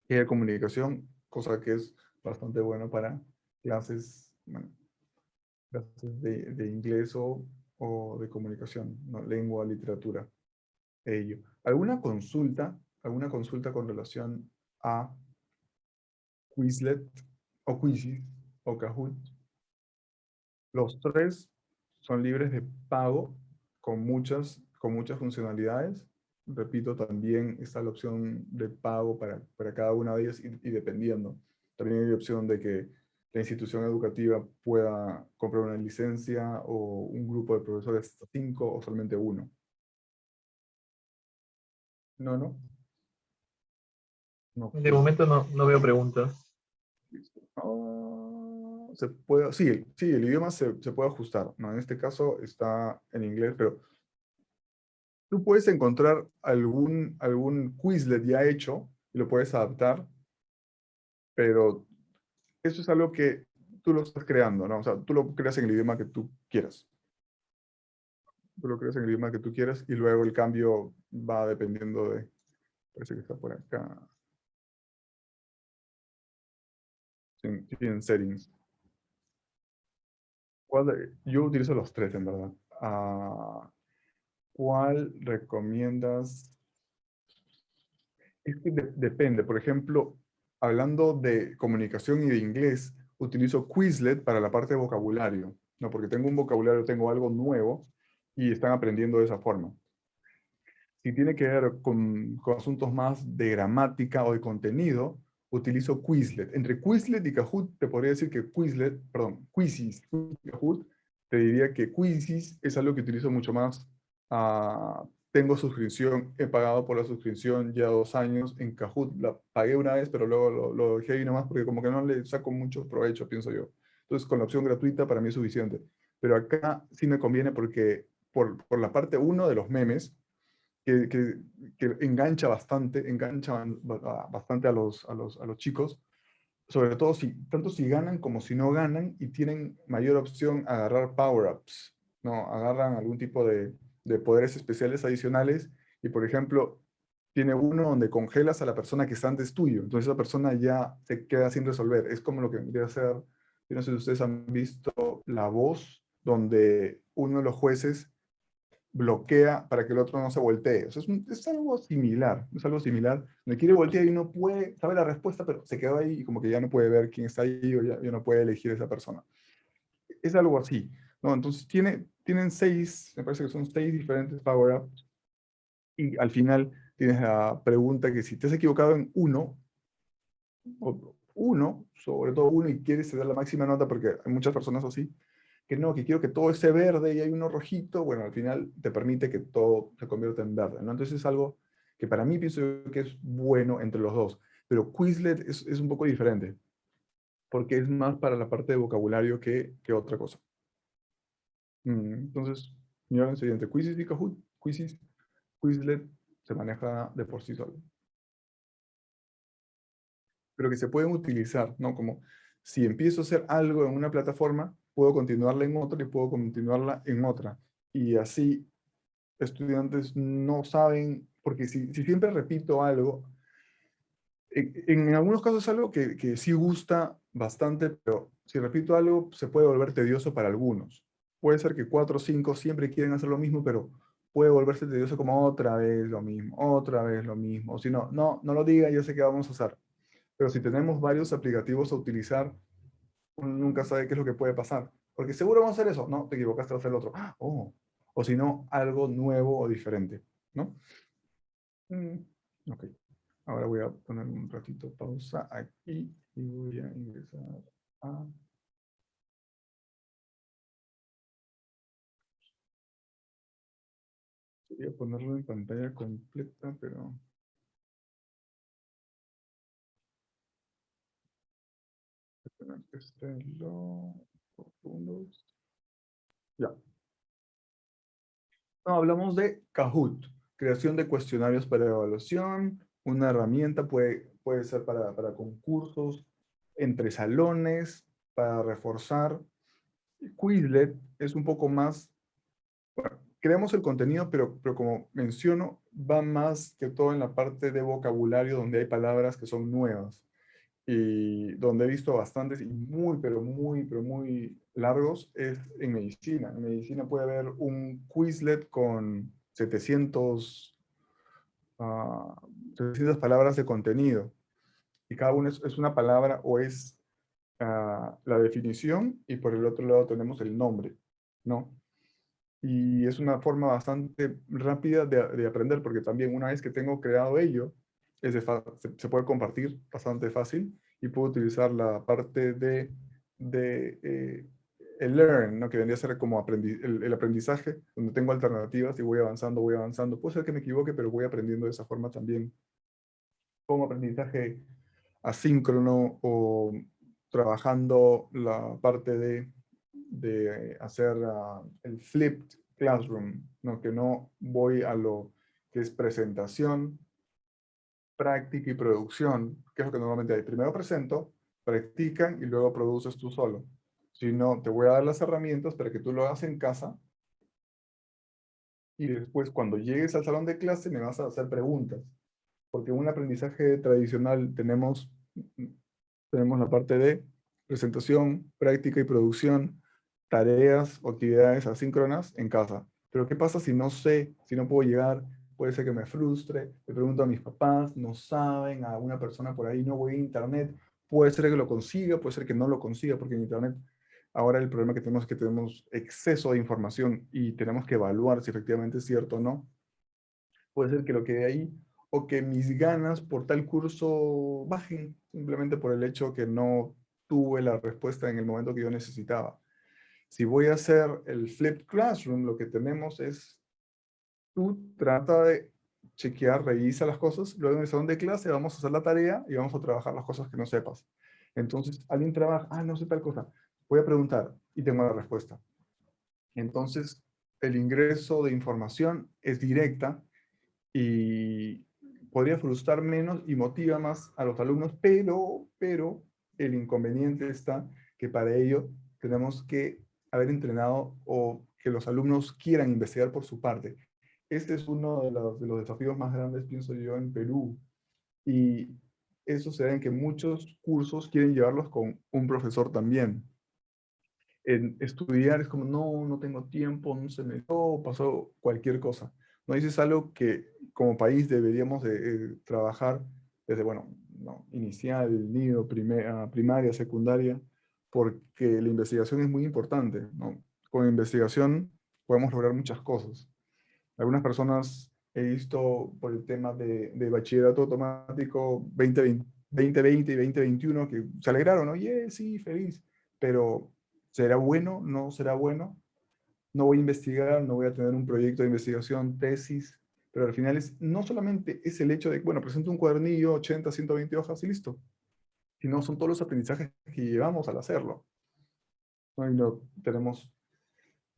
que haya comunicación, cosa que es bastante bueno para clases, bueno, de, inglés o, de comunicación, lengua, literatura. Ello. ¿Alguna consulta, alguna consulta con relación a Quizlet o Quizlet o Kahoot? Los tres son libres de pago con muchas, con muchas funcionalidades. Repito, también está la opción de pago para, para cada una de ellas y, y dependiendo. También hay opción de que la institución educativa pueda comprar una licencia o un grupo de profesores cinco o solamente uno. No, no. no. De momento no, no veo preguntas. Ah, se puede, sí, sí, el idioma se, se, puede ajustar. ¿no? En este caso está en inglés, pero tú puedes encontrar algún, algún Quizlet ya hecho y lo puedes adaptar, pero eso es algo que tú lo estás creando, ¿no? O sea, tú lo creas en el idioma que tú quieras. Tú lo creas en el idioma que tú quieras y luego el cambio va dependiendo de... Parece que está por acá. en settings. yo utilizo los tres, en verdad. Ah, ¿Cuál recomiendas? Es que depende. Por ejemplo, hablando de comunicación y de inglés, utilizo Quizlet para la parte de vocabulario, ¿no? porque tengo un vocabulario, tengo algo nuevo y están aprendiendo de esa forma. Si tiene que ver con, con asuntos más de gramática o de contenido, utilizo Quizlet. Entre Quizlet y Kahoot, te podría decir que Quizlet, perdón, Quizis y Kahoot, te diría que Quizis es algo que utilizo mucho más uh, tengo suscripción, he pagado por la suscripción ya dos años en Kahoot, la pagué una vez, pero luego lo, lo dejé ahí nomás porque como que no le saco mucho provecho, pienso yo. Entonces con la opción gratuita para mí es suficiente. Pero acá sí me conviene porque por, por la parte uno de los memes, que, que, que, engancha bastante, engancha bastante a los, a los, a los chicos, sobre todo si, tanto si ganan como si no ganan y tienen mayor opción a agarrar power-ups, ¿no? Agarran algún tipo de, de poderes especiales adicionales y, por ejemplo, tiene uno donde congelas a la persona que está antes tuyo. Entonces esa persona ya se queda sin resolver. Es como lo que vendría a ser, yo no sé si ustedes han visto La Voz, donde uno de los jueces bloquea para que el otro no se voltee. O sea, es, un- es algo similar, es algo similar. Me quiere voltear y no puede, sabe la respuesta, pero se quedó ahí y como que ya no puede ver quién está ahí o ya, ya no puede elegir a esa persona. Es algo así, ¿no? Entonces tiene, tienen seis, me parece que son seis diferentes power-ups y al final tienes la pregunta que si te has equivocado en uno, o uno, sobre todo uno, y quieres dar la máxima nota, porque hay muchas personas así, que no, que quiero que todo esté verde y hay uno rojito, bueno, al final te permite que todo se convierta en verde, ¿no? Entonces es algo que para mí pienso que es bueno entre los dos, pero Quizlet es, es un poco diferente, porque es más para la parte de vocabulario que, que otra cosa. Mm, Entonces, miren el siguiente, Quizzes y Kahoot, Quizzes, Quizlet se maneja de por sí solo pero que se pueden utilizar, ¿no? Como si empiezo a hacer algo en una plataforma, puedo continuarla en otra y puedo continuarla en otra. Y así estudiantes no saben, porque si, si siempre repito algo, en, en algunos casos es algo que, que sí gusta bastante, pero si repito algo se puede volver tedioso para algunos. Puede ser que cuatro o cinco siempre quieren hacer lo mismo, pero puede volverse tedioso como otra vez lo mismo, otra vez lo mismo. O si no, no, no lo diga, yo sé qué vamos a hacer. Pero si tenemos varios aplicativos a utilizar, uno nunca sabe qué es lo que puede pasar. Porque seguro vamos a hacer eso. No, te equivocaste, vas a hacer el otro. ¡Ah! Oh. O si no, algo nuevo o diferente. ¿no? Mm, ok. Ahora voy a poner un ratito pausa aquí y voy a ingresar a... Quería ponerlo en pantalla completa, pero... que por segundos. Ya. No, hablamos de Kahoot, creación de cuestionarios para evaluación, una herramienta puede, puede ser para, para concursos, entre salones, para reforzar. Quizlet es un poco más, creamos el contenido, pero, pero como menciono, va más que todo en la parte de vocabulario donde hay palabras que son nuevas y donde he visto bastantes y muy, pero muy, pero muy largos es en medicina. En medicina puede haber un Quizlet con 700, ah, 700 palabras de contenido. Y cada una es, es una palabra o es ah, la definición y por el otro lado tenemos el nombre, ¿no? Y es una forma bastante rápida de, de aprender porque también una vez que tengo creado ello, es se puede compartir bastante fácil y puedo utilizar la parte de, de eh, el learn, ¿no? que vendría a ser como aprendi- el, el aprendizaje, donde tengo alternativas y voy avanzando, voy avanzando. Puede ser que me equivoque, pero voy aprendiendo de esa forma también. Como aprendizaje asíncrono o trabajando la parte de, de hacer ah, el flipped classroom, ¿no? que no voy a lo que es presentación, práctica y producción, que es lo que normalmente hay. Primero presento, practican y luego produces tú solo. Si no, te voy a dar las herramientas para que tú lo hagas en casa y después cuando llegues al salón de clase me vas a hacer preguntas. Porque un aprendizaje tradicional tenemos, tenemos la parte de presentación, práctica y producción, tareas o actividades asíncronas en casa. Pero ¿qué pasa si no sé, si no puedo llegar? Puede ser que me frustre, le pregunto a mis papás, no saben, a una persona por ahí, no voy a internet, puede ser que lo consiga, puede ser que no lo consiga, porque en internet ahora el problema que tenemos es que tenemos exceso de información y tenemos que evaluar si efectivamente es cierto o no. Puede ser que lo quede ahí, o que mis ganas por tal curso bajen, simplemente por el hecho que no tuve la respuesta en el momento que yo necesitaba. Si voy a hacer el flipped classroom, lo que tenemos es, tú trata de chequear, revisa las cosas, luego en el salón de clase vamos a hacer la tarea y vamos a trabajar las cosas que no sepas. Entonces, alguien trabaja, ah, no sé tal cosa, voy a preguntar y tengo la respuesta. Entonces, el ingreso de información es directa y podría frustrar menos y motiva más a los alumnos, pero, pero el inconveniente está que para ello tenemos que haber entrenado o que los alumnos quieran investigar por su parte. Este es uno de los, de los desafíos más grandes, pienso yo, en Perú. Y eso se da en que muchos cursos quieren llevarlos con un profesor también. En estudiar es como, no, no tengo tiempo, no se me dio, pasó cualquier cosa. No, eso es algo que como país deberíamos de, eh, trabajar desde, bueno, no, inicial, nido, ah, primaria, secundaria, porque la investigación es muy importante. ¿no? Con investigación podemos lograr muchas cosas. Algunas personas he visto por el tema de, bachillerato automático 2020, 2020 y 2021 que se alegraron, oye, sí, feliz, pero ¿será bueno? ¿No será bueno? No voy a investigar, no voy a tener un proyecto de investigación, tesis, pero al final es, no solamente es el hecho de, bueno, presento un cuadernillo, 80, 120 hojas y listo, sino son todos los aprendizajes que llevamos al hacerlo. No, tenemos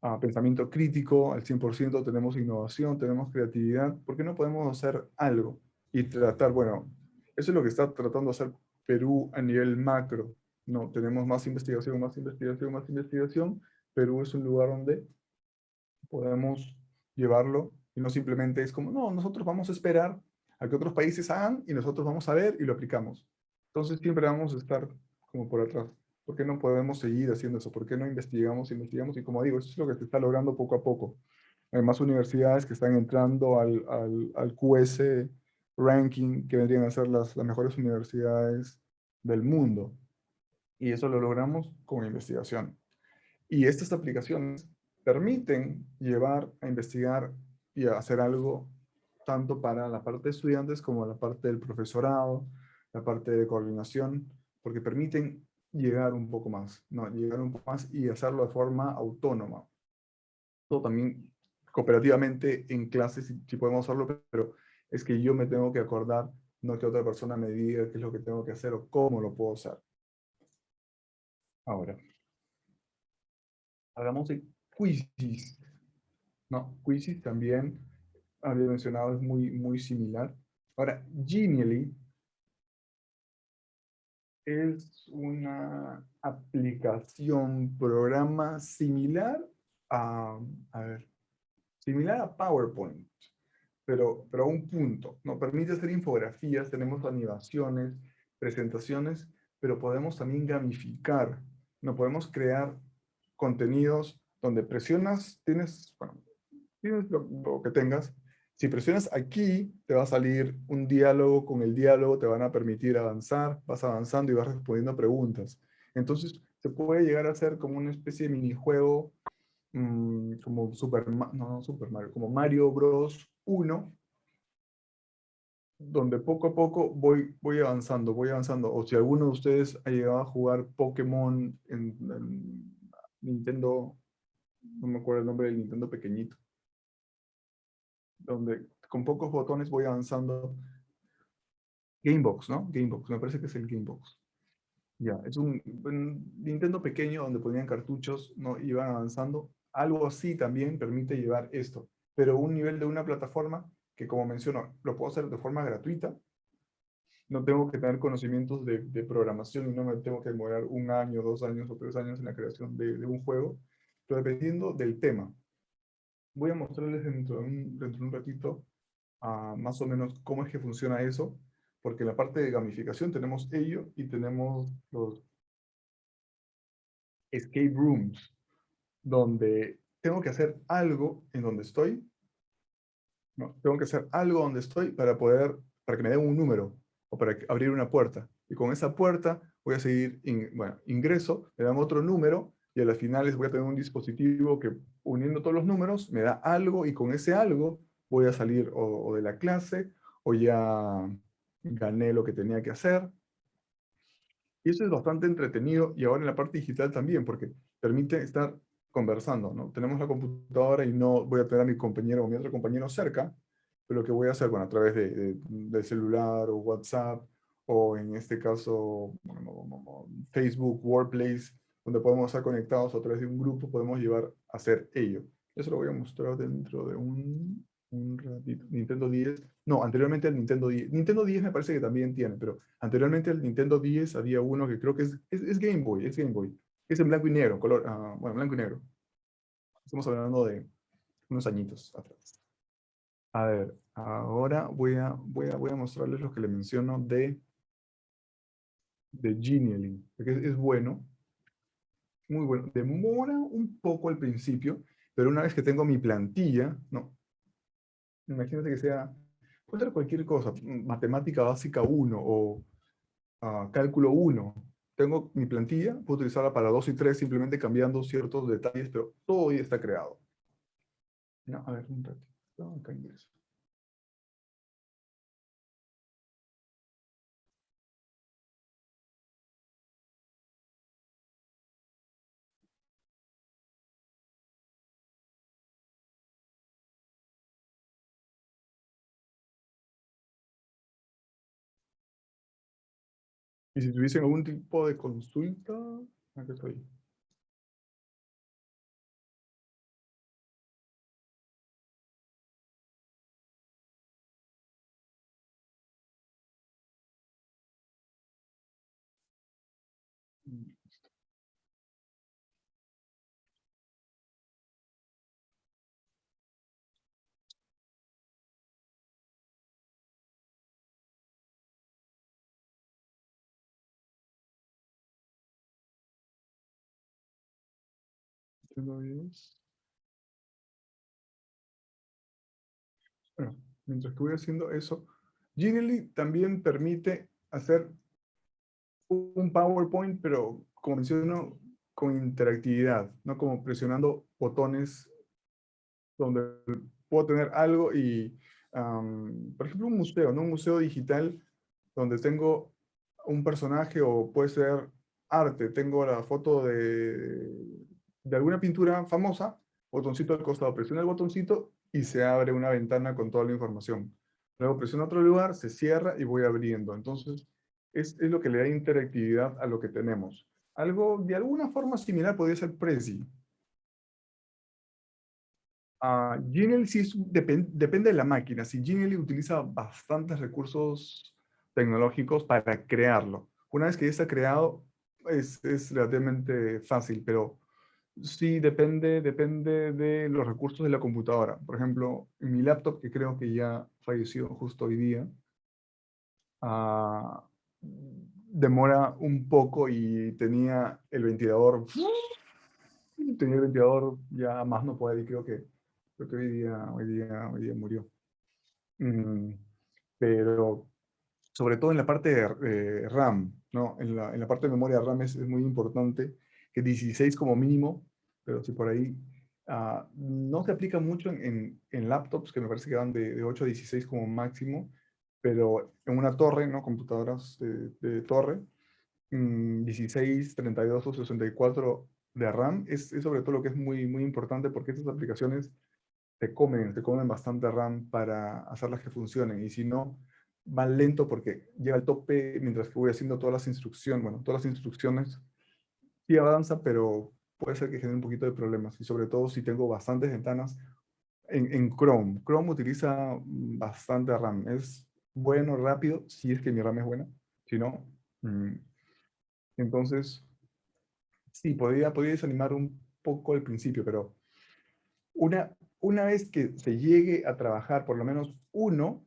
uh, pensamiento crítico al 100%, tenemos innovación, tenemos creatividad, ¿por qué no podemos hacer algo y tratar, bueno, eso es lo que está tratando de hacer Perú a nivel macro. No, tenemos más investigación, más investigación, más investigación. Perú es un lugar donde podemos llevarlo y no simplemente es como, no, nosotros vamos a esperar a que otros países hagan y nosotros vamos a ver y lo aplicamos. Entonces siempre vamos a estar como por atrás. ¿Por qué no podemos seguir haciendo eso? ¿Por qué no investigamos, investigamos? Y como digo, eso es lo que se está logrando poco a poco. Hay más universidades que están entrando al, al, QS ranking que vendrían a ser las, las mejores universidades del mundo. Y eso lo logramos con investigación. Y estas aplicaciones permiten llevar a investigar y a hacer algo tanto para la parte de estudiantes como la parte del profesorado, la parte de coordinación, porque permiten llegar un poco más, ¿no? llegar un poco más y hacerlo de forma autónoma. Todo también cooperativamente en clases, si, si podemos hacerlo, pero es que yo me tengo que acordar, no que otra persona me diga qué es lo que tengo que hacer o cómo lo puedo hacer. Ahora, hagamos de quizzes. No, quizzes también, había mencionado, es muy, muy similar. Ahora, Genially es una aplicación, programa similar a, a ver, similar a PowerPoint pero, pero a un punto. Nos permite hacer infografías, tenemos animaciones, presentaciones, pero podemos también gamificar. No podemos crear contenidos donde presionas, tienes, bueno, tienes lo, que tengas. Si presionas aquí, te va a salir un diálogo, con el diálogo te van a permitir avanzar, vas avanzando y vas respondiendo preguntas. Entonces, se puede llegar a hacer como una especie de minijuego, mmm, como Super, no, no Super Mario, como Mario Bros. 1, donde poco a poco voy, voy avanzando, voy avanzando. O si alguno de ustedes ha llegado a jugar Pokémon en, Nintendo, no me acuerdo el nombre del Nintendo pequeñito, donde con pocos botones voy avanzando. Gamebox, ¿no? Gamebox, me parece que es el Gamebox. Ya, es un, un, Nintendo pequeño donde ponían cartuchos, ¿no? Iban avanzando. Algo así también permite llevar esto pero un nivel de una plataforma que, como menciono, lo puedo hacer de forma gratuita. No tengo que tener conocimientos de, programación y no me tengo que demorar un año, dos años o tres años en la creación de, un juego, pero dependiendo del tema. Voy a mostrarles dentro de un, dentro de un ratito uh, más o menos cómo es que funciona eso, porque en la parte de gamificación tenemos ello y tenemos los escape rooms, donde tengo que hacer algo en donde estoy. Tengo que hacer algo donde estoy para poder, para que me den un número o para abrir una puerta. Y con esa puerta voy a seguir, bueno, ingreso, me dan otro número y a las finales voy a tener un dispositivo que uniendo todos los números me da algo y con ese algo voy a salir o, de la clase o ya gané lo que tenía que hacer. Y eso es bastante entretenido y ahora en la parte digital también, porque permite estar conversando, ¿no? Tenemos la computadora y no voy a tener a mi compañero o mi otro compañero cerca, pero que voy a hacer, bueno, a través de, de, celular o WhatsApp, o en este caso Facebook, Workplace, donde podemos estar conectados a través de un grupo, podemos llevar a hacer ello. Eso lo voy a mostrar dentro de un, un ratito. Nintendo 10, no, anteriormente el Nintendo 10. Nintendo 10 me parece que también tiene, pero anteriormente el Nintendo 10 había uno que creo que es, es, es Game Boy, es Game Boy es en blanco y negro, color, uh, bueno, blanco y negro. Estamos hablando de unos añitos atrás. A ver, ahora voy a, voy a, voy a mostrarles lo que le menciono de, de Genially, porque es, es bueno. Muy bueno. Demora un poco al principio, pero una vez que tengo mi plantilla, no. Imagínate que sea, puede ser cualquier cosa, matemática básica 1 o ah, cálculo 1. Tengo mi plantilla, puedo utilizarla para 2 y 3 simplemente cambiando ciertos detalles, pero todo ya está creado. No, a ver, un ratito, acá ingreso. Y si tuviesen algún tipo de consulta. Bueno, mientras que voy haciendo eso, Genially también permite hacer un PowerPoint, pero como menciono, con interactividad, no como presionando botones donde puedo tener algo y, por ejemplo, un museo, ¿no? Un museo digital donde tengo un personaje o puede ser arte, tengo la foto de de alguna pintura famosa, botoncito al costado, presiona el botoncito y se abre una ventana con toda la información. Luego presiona otro lugar, se cierra y voy abriendo. Entonces, es, es lo que le da interactividad a lo que tenemos. Algo de alguna forma similar podría ser Prezi. Uh, Genially sí depende de la máquina. Si Genially utiliza bastantes recursos tecnológicos para crearlo. Una vez que ya está creado, es, es relativamente fácil, pero Sí, depende, depende de los recursos de la computadora. Por ejemplo, en mi laptop, que creo que ya falleció justo hoy día, ah, demora un poco y tenía el ventilador, [LAUGHS] tenía el ventilador ya más no puede y creo que, creo que hoy, día, hoy, día, hoy día murió. Mm, pero sobre todo en la parte de RAM, ¿no? en, la, en la parte de memoria RAM es, es muy importante que 16 como mínimo, pero si por ahí ah, no se aplica mucho en, en, laptops, que me parece que van de, de, 8 a 16 como máximo, pero en una torre, ¿no? computadoras de, torre, 16, 32 o 64 de RAM, es, es, sobre todo lo que es muy, muy importante porque estas aplicaciones te comen, te comen bastante RAM para hacerlas que funcionen, y si no, van lento porque llega al tope mientras que voy haciendo todas las instrucciones, bueno, todas las instrucciones sí avanza, pero puede ser que genere un poquito de problemas. Y sobre todo si tengo bastantes ventanas en, en Chrome. Chrome utiliza bastante RAM. Es bueno, rápido, si es que mi RAM es buena. Si no, mm, entonces, sí, podría, podría desanimar un poco al principio, pero una, una vez que se llegue a trabajar por lo menos uno,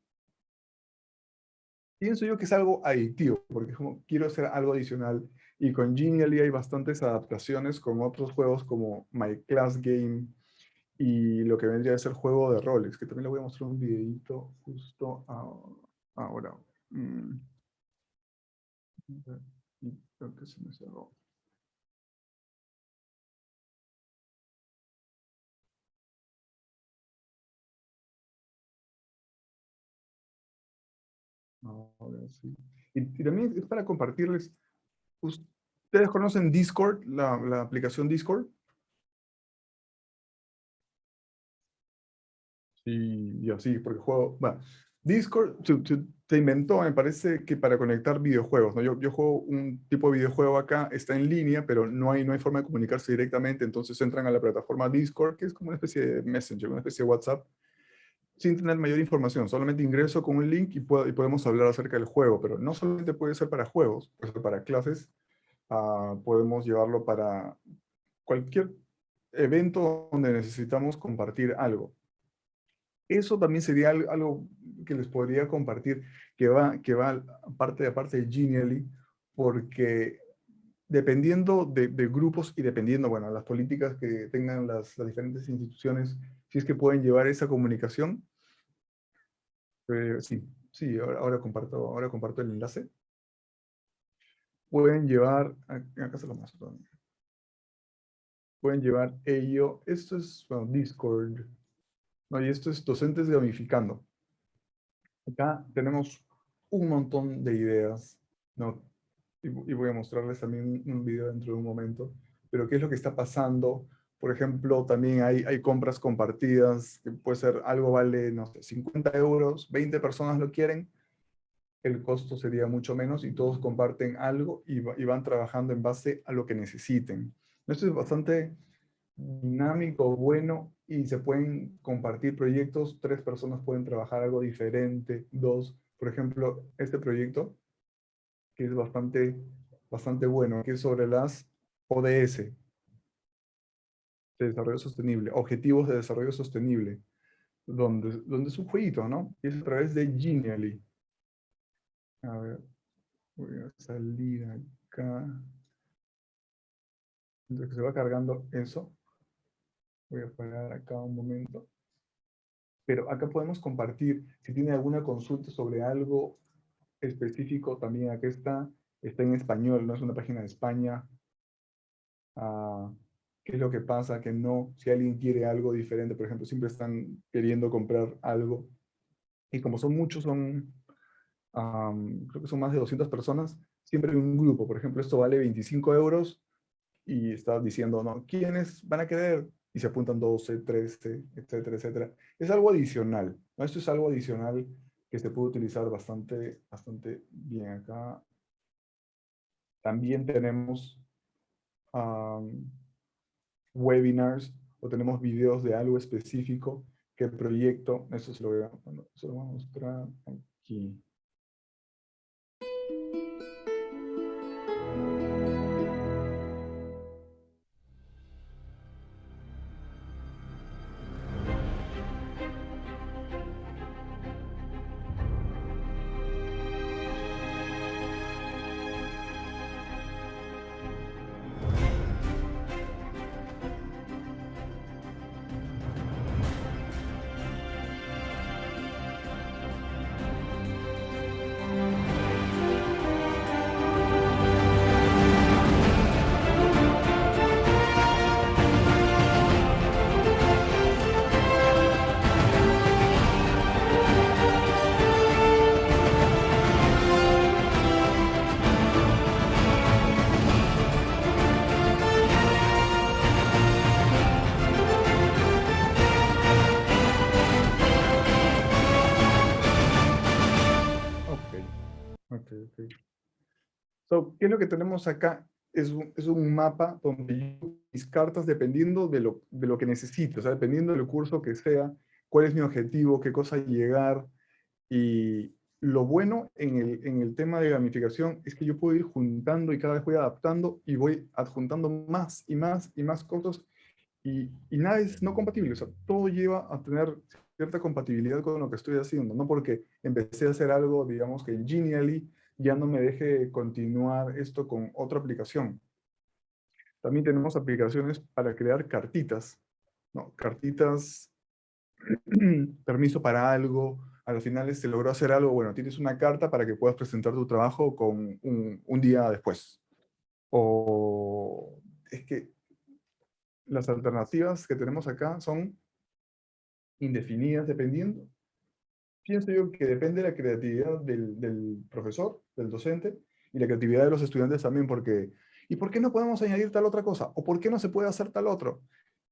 pienso yo que es algo adictivo, porque como quiero hacer algo adicional y con Genially hay bastantes adaptaciones con otros juegos como My Class Game y lo que vendría a ser juego de roles, que también le voy a mostrar un videito justo ahora. Mm. Ahora sí. y también es para compartirles ¿Ustedes conocen Discord, la, aplicación Discord? Sí, yo sí, porque juego... Discord se, inventó, me parece que para conectar videojuegos. ¿no? Yo, yo, juego un tipo de videojuego acá, está en línea, pero no hay, no hay forma de comunicarse directamente, entonces entran a la plataforma Discord, que es como una especie de Messenger, una especie de WhatsApp, sin tener mayor información. Solamente ingreso con un link y, podemos hablar acerca del juego, pero no solamente puede ser para juegos, puede para clases, uh, podemos llevarlo para cualquier evento donde necesitamos compartir algo. Eso también sería algo que les podría compartir, que va, que va parte de parte de Genially, porque dependiendo de, grupos y dependiendo, bueno, las políticas que tengan las, diferentes instituciones, si es que pueden llevar esa comunicación. Eh, sí, sí, ahora, comparto, ahora comparto el enlace. Pueden llevar, acá se lo muestro Pueden llevar ello, esto es Discord, no, y esto es docentes gamificando. Acá tenemos un montón de ideas, ¿no? Y, y, voy a mostrarles también un video dentro de un momento, pero qué es lo que está pasando. Por ejemplo, también hay, compras compartidas, que puede ser algo vale, no sé, 50 euros, 20 personas lo quieren, el costo sería mucho menos y todos comparten algo y, y van trabajando en base a lo que necesiten. Esto es bastante dinámico, bueno, y se pueden compartir proyectos, tres personas pueden trabajar algo diferente, dos, por ejemplo, este proyecto, que es bastante, bastante bueno, que es sobre las ODS, de desarrollo sostenible, objetivos de desarrollo sostenible, donde, donde es un jueguito, ¿no? Y es a través de Genially. A ver, voy a salir acá. Entonces se va cargando eso. Voy a parar acá un momento. Pero acá podemos compartir, si tiene alguna consulta sobre algo específico, también acá está, está en español, no es una página de España. Ah, ¿Qué es lo que pasa? Que no, si alguien quiere algo diferente, por ejemplo, siempre están queriendo comprar algo. Y como son muchos, son, creo que son más de 200 personas, siempre hay un grupo. Por ejemplo, esto vale 25 euros y está diciendo, no, ¿quiénes van a querer? y se apuntan 12, 13, etcétera, etcétera. Es algo adicional, ¿no? Esto es algo adicional que se puede utilizar bastante, bastante bien acá. También tenemos webinars o tenemos videos de algo específico que el proyecto, eso se lo voy a, se lo voy a mostrar aquí. ¿Qué es lo que tenemos acá? Es un, es un mapa donde yo, mis cartas, dependiendo de lo, de lo que necesito, o sea, dependiendo del curso que sea, cuál es mi objetivo, qué cosa llegar. Y lo bueno en el, en el tema de gamificación es que yo puedo ir juntando y cada vez voy adaptando y voy adjuntando más y más y más cosas y, y, nada es no compatible, o sea, todo lleva a tener cierta compatibilidad con lo que estoy haciendo, no porque empecé a hacer algo, digamos que en Genially, ya no me deje continuar esto con otra aplicación. También tenemos aplicaciones para crear cartitas, ¿no? Cartitas, [CLEARS THROAT] permiso para algo, a los finales se logró hacer algo, bueno, tienes una carta para que puedas presentar tu trabajo con un, un día después. O es que las alternativas que tenemos acá son indefinidas dependiendo pienso yo que depende de la creatividad del, profesor, del docente, y la creatividad de los estudiantes también, porque ¿y por qué no podemos añadir tal otra cosa? ¿O por qué no se puede hacer tal otro?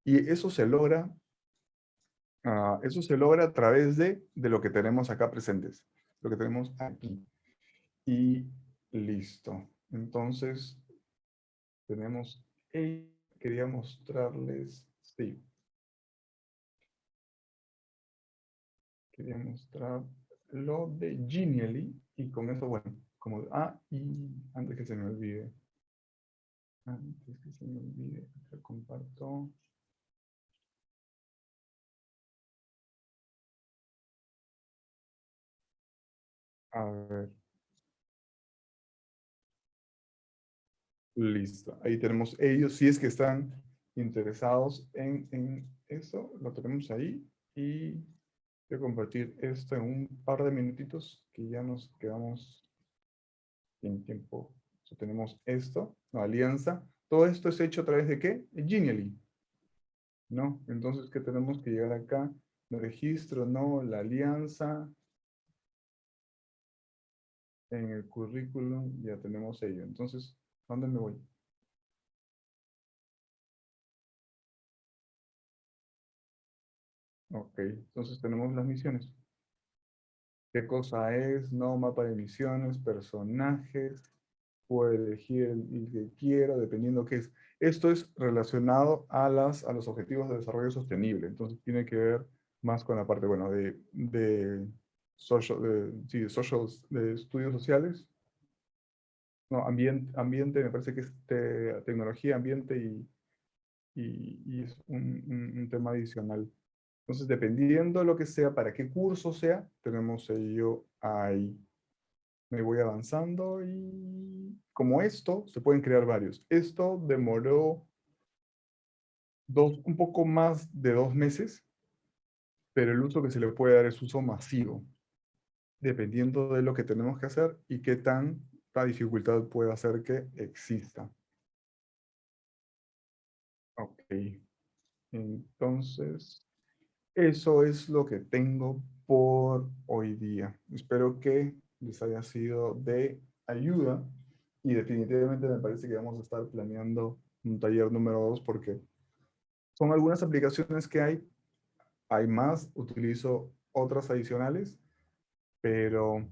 Y eso se logra, uh, eso se logra a través de, de lo que tenemos acá presentes, lo que tenemos aquí. Y listo. Entonces, tenemos, quería mostrarles, sí, mostrar lo de Genially y con eso, bueno, como, ah, y antes que se me olvide, antes que se me olvide, comparto. A ver. Listo. Ahí tenemos ellos. Si es que están interesados en, en eso, lo tenemos ahí. Y voy a compartir esto en un par de minutitos que ya nos quedamos sin tiempo. tenemos esto, la alianza. Todo esto es hecho a través de qué? Genially. ¿No? Entonces, ¿qué tenemos que llegar acá? El registro, no, la alianza. En el currículum ya tenemos ello. Entonces, ¿dónde me voy? Ok, entonces tenemos las misiones. ¿Qué cosa es? No, mapa de misiones, personajes. Puedo elegir el, que quiero, dependiendo qué es. Esto es relacionado a, las, a los objetivos de desarrollo sostenible. Entonces tiene que ver más con la parte, bueno, de, de, social, de, sí, social, de estudios sociales. No, ambiente, ambiente me parece que es tecnología, ambiente y, y, es un, un tema adicional. Entonces, dependiendo de lo que sea, para qué curso sea, tenemos ello ahí. Me voy avanzando y como esto, se pueden crear varios. Esto demoró dos, un poco más de dos meses, pero el uso que se le puede dar es uso masivo, dependiendo de lo que tenemos que hacer y qué tanta dificultad puede hacer que exista. Ok. Entonces, eso es lo que tengo por hoy día. Espero que les haya sido de ayuda y definitivamente me parece que vamos a estar planeando un taller número dos porque son algunas aplicaciones que hay. Hay más, utilizo otras adicionales, pero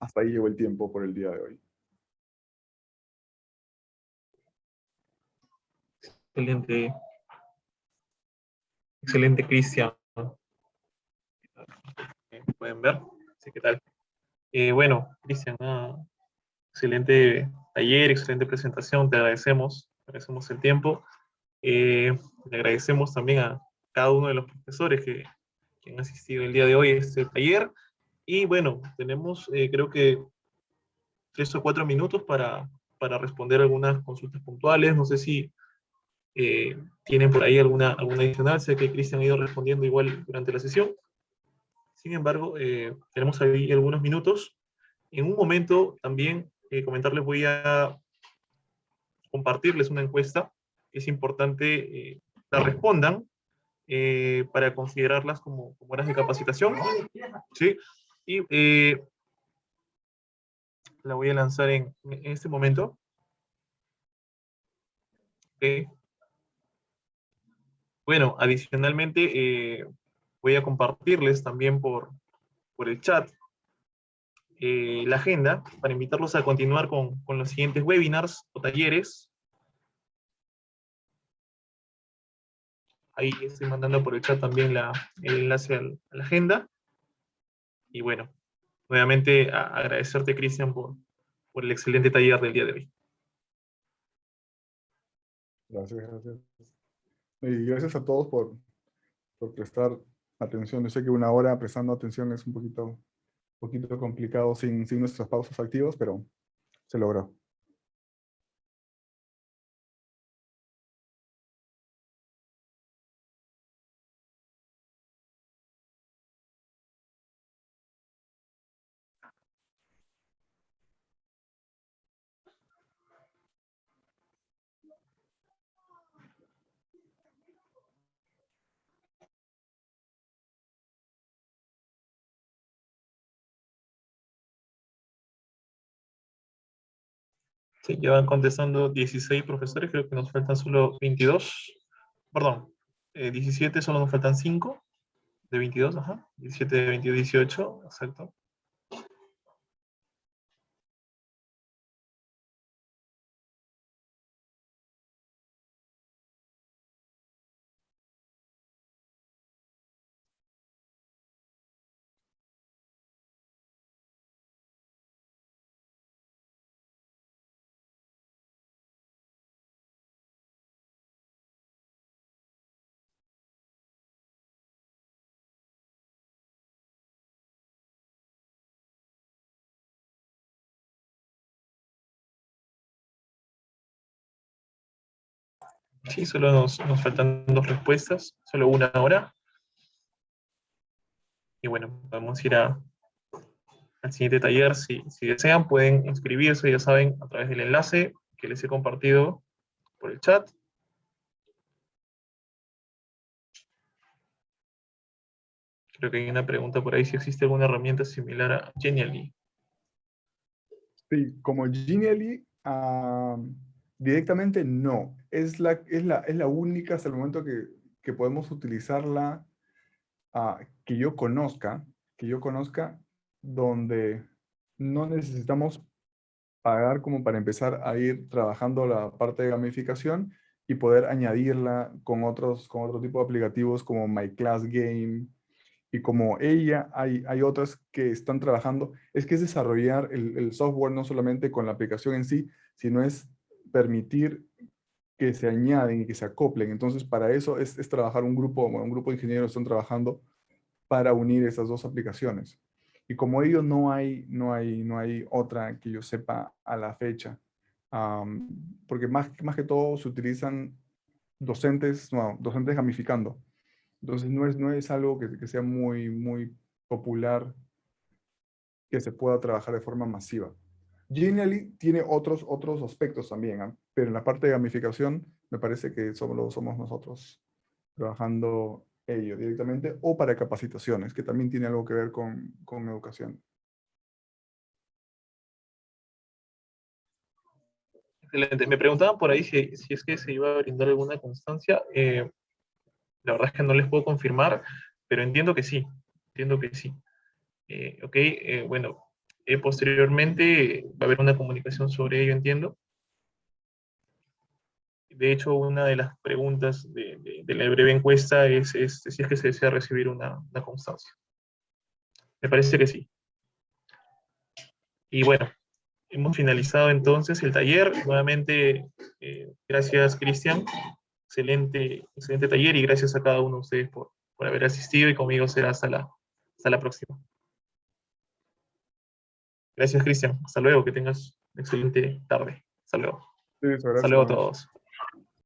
hasta ahí llegó el tiempo por el día de hoy. Excelente. Excelente, Cristian. Pueden ver. ¿qué tal? Eh, bueno, Cristian, excelente taller, excelente presentación. Te agradecemos, agradecemos el tiempo. Eh, le agradecemos también a cada uno de los profesores que, han asistido el día de hoy a este taller. Y bueno, tenemos eh, creo que tres o cuatro minutos para, para responder algunas consultas puntuales. No sé si eh, tienen por ahí alguna, alguna adicional, sé que Cristian ha ido respondiendo igual durante la sesión. Sin embargo, eh, tenemos ahí algunos minutos. En un momento también eh, comentarles, voy a compartirles una encuesta. Es importante la respondan para considerarlas como, como horas de capacitación. ¿sí? Y la voy a lanzar en, en este momento. Okay. Bueno, adicionalmente eh, voy a compartirles también por, por el chat eh, la agenda para invitarlos a continuar con, los siguientes webinars o talleres. Ahí estoy mandando por el chat también el enlace a la agenda. Y bueno, nuevamente agradecerte, Cristian, por, por el excelente taller del día de hoy. Gracias, gracias. Y gracias a todos por, prestar atención. Yo sé que una hora prestando atención es un poquito, poquito complicado sin, sin nuestras pausas activas, pero se logró. Sí, ya van contestando 16 profesores, creo que nos faltan solo 22. Perdón, 17, eh, solo nos faltan 5 de 22, ajá. 17 de 22, 18, exacto. Sí, solo nos, nos faltan dos respuestas, solo una hora. Y bueno, a ir a, al siguiente taller. Si, si desean, pueden inscribirse, ya saben, a través del enlace que les he compartido por el chat. Creo que hay una pregunta por ahí si existe alguna herramienta similar a Genially. Sí, como Genially, ah, directamente no. Es la, es, la, es la única hasta el momento que, que podemos utilizarla ah, que yo conozca, que yo conozca, donde no necesitamos pagar como para empezar a ir trabajando la parte de gamificación y poder añadirla con otros con otro tipo de aplicativos como My Class Game, y como ella, hay, hay otras que están trabajando, es que es desarrollar el, software no solamente con la aplicación en sí, sino es permitir que se añaden y que se acoplen. Entonces, para eso es, es trabajar un grupo, un grupo de ingenieros están trabajando para unir esas dos aplicaciones. Y como ello no hay, no hay, no hay otra que yo sepa a la fecha, porque más, más que todo se utilizan docentes, no, docentes gamificando. Entonces no es, no es algo que, sea muy, muy popular que se pueda trabajar de forma masiva. Genially tiene otros, otros aspectos también, ¿ah? pero en la parte de gamificación me parece que somos, somos nosotros trabajando ello directamente o para capacitaciones, que también tiene algo que ver con, con educación. Excelente. Me preguntaban por ahí si, si, es que se iba a brindar alguna constancia. Eh, la verdad es que no les puedo confirmar, pero entiendo que sí, entiendo que sí. Eh, ok, eh, bueno, eh, posteriormente va a haber una comunicación sobre ello, entiendo. De hecho, una de las preguntas de, la breve encuesta es, si es que se desea recibir una, constancia. Me parece que sí. Y bueno, hemos finalizado entonces el taller. Nuevamente, gracias Cristian excelente, excelente taller y gracias a cada uno de ustedes por, por haber asistido y conmigo será hasta la, hasta la próxima. Gracias, Cristian. Hasta luego. Que tengas una excelente tarde. Hasta luego. Sí, Hasta luego a todos.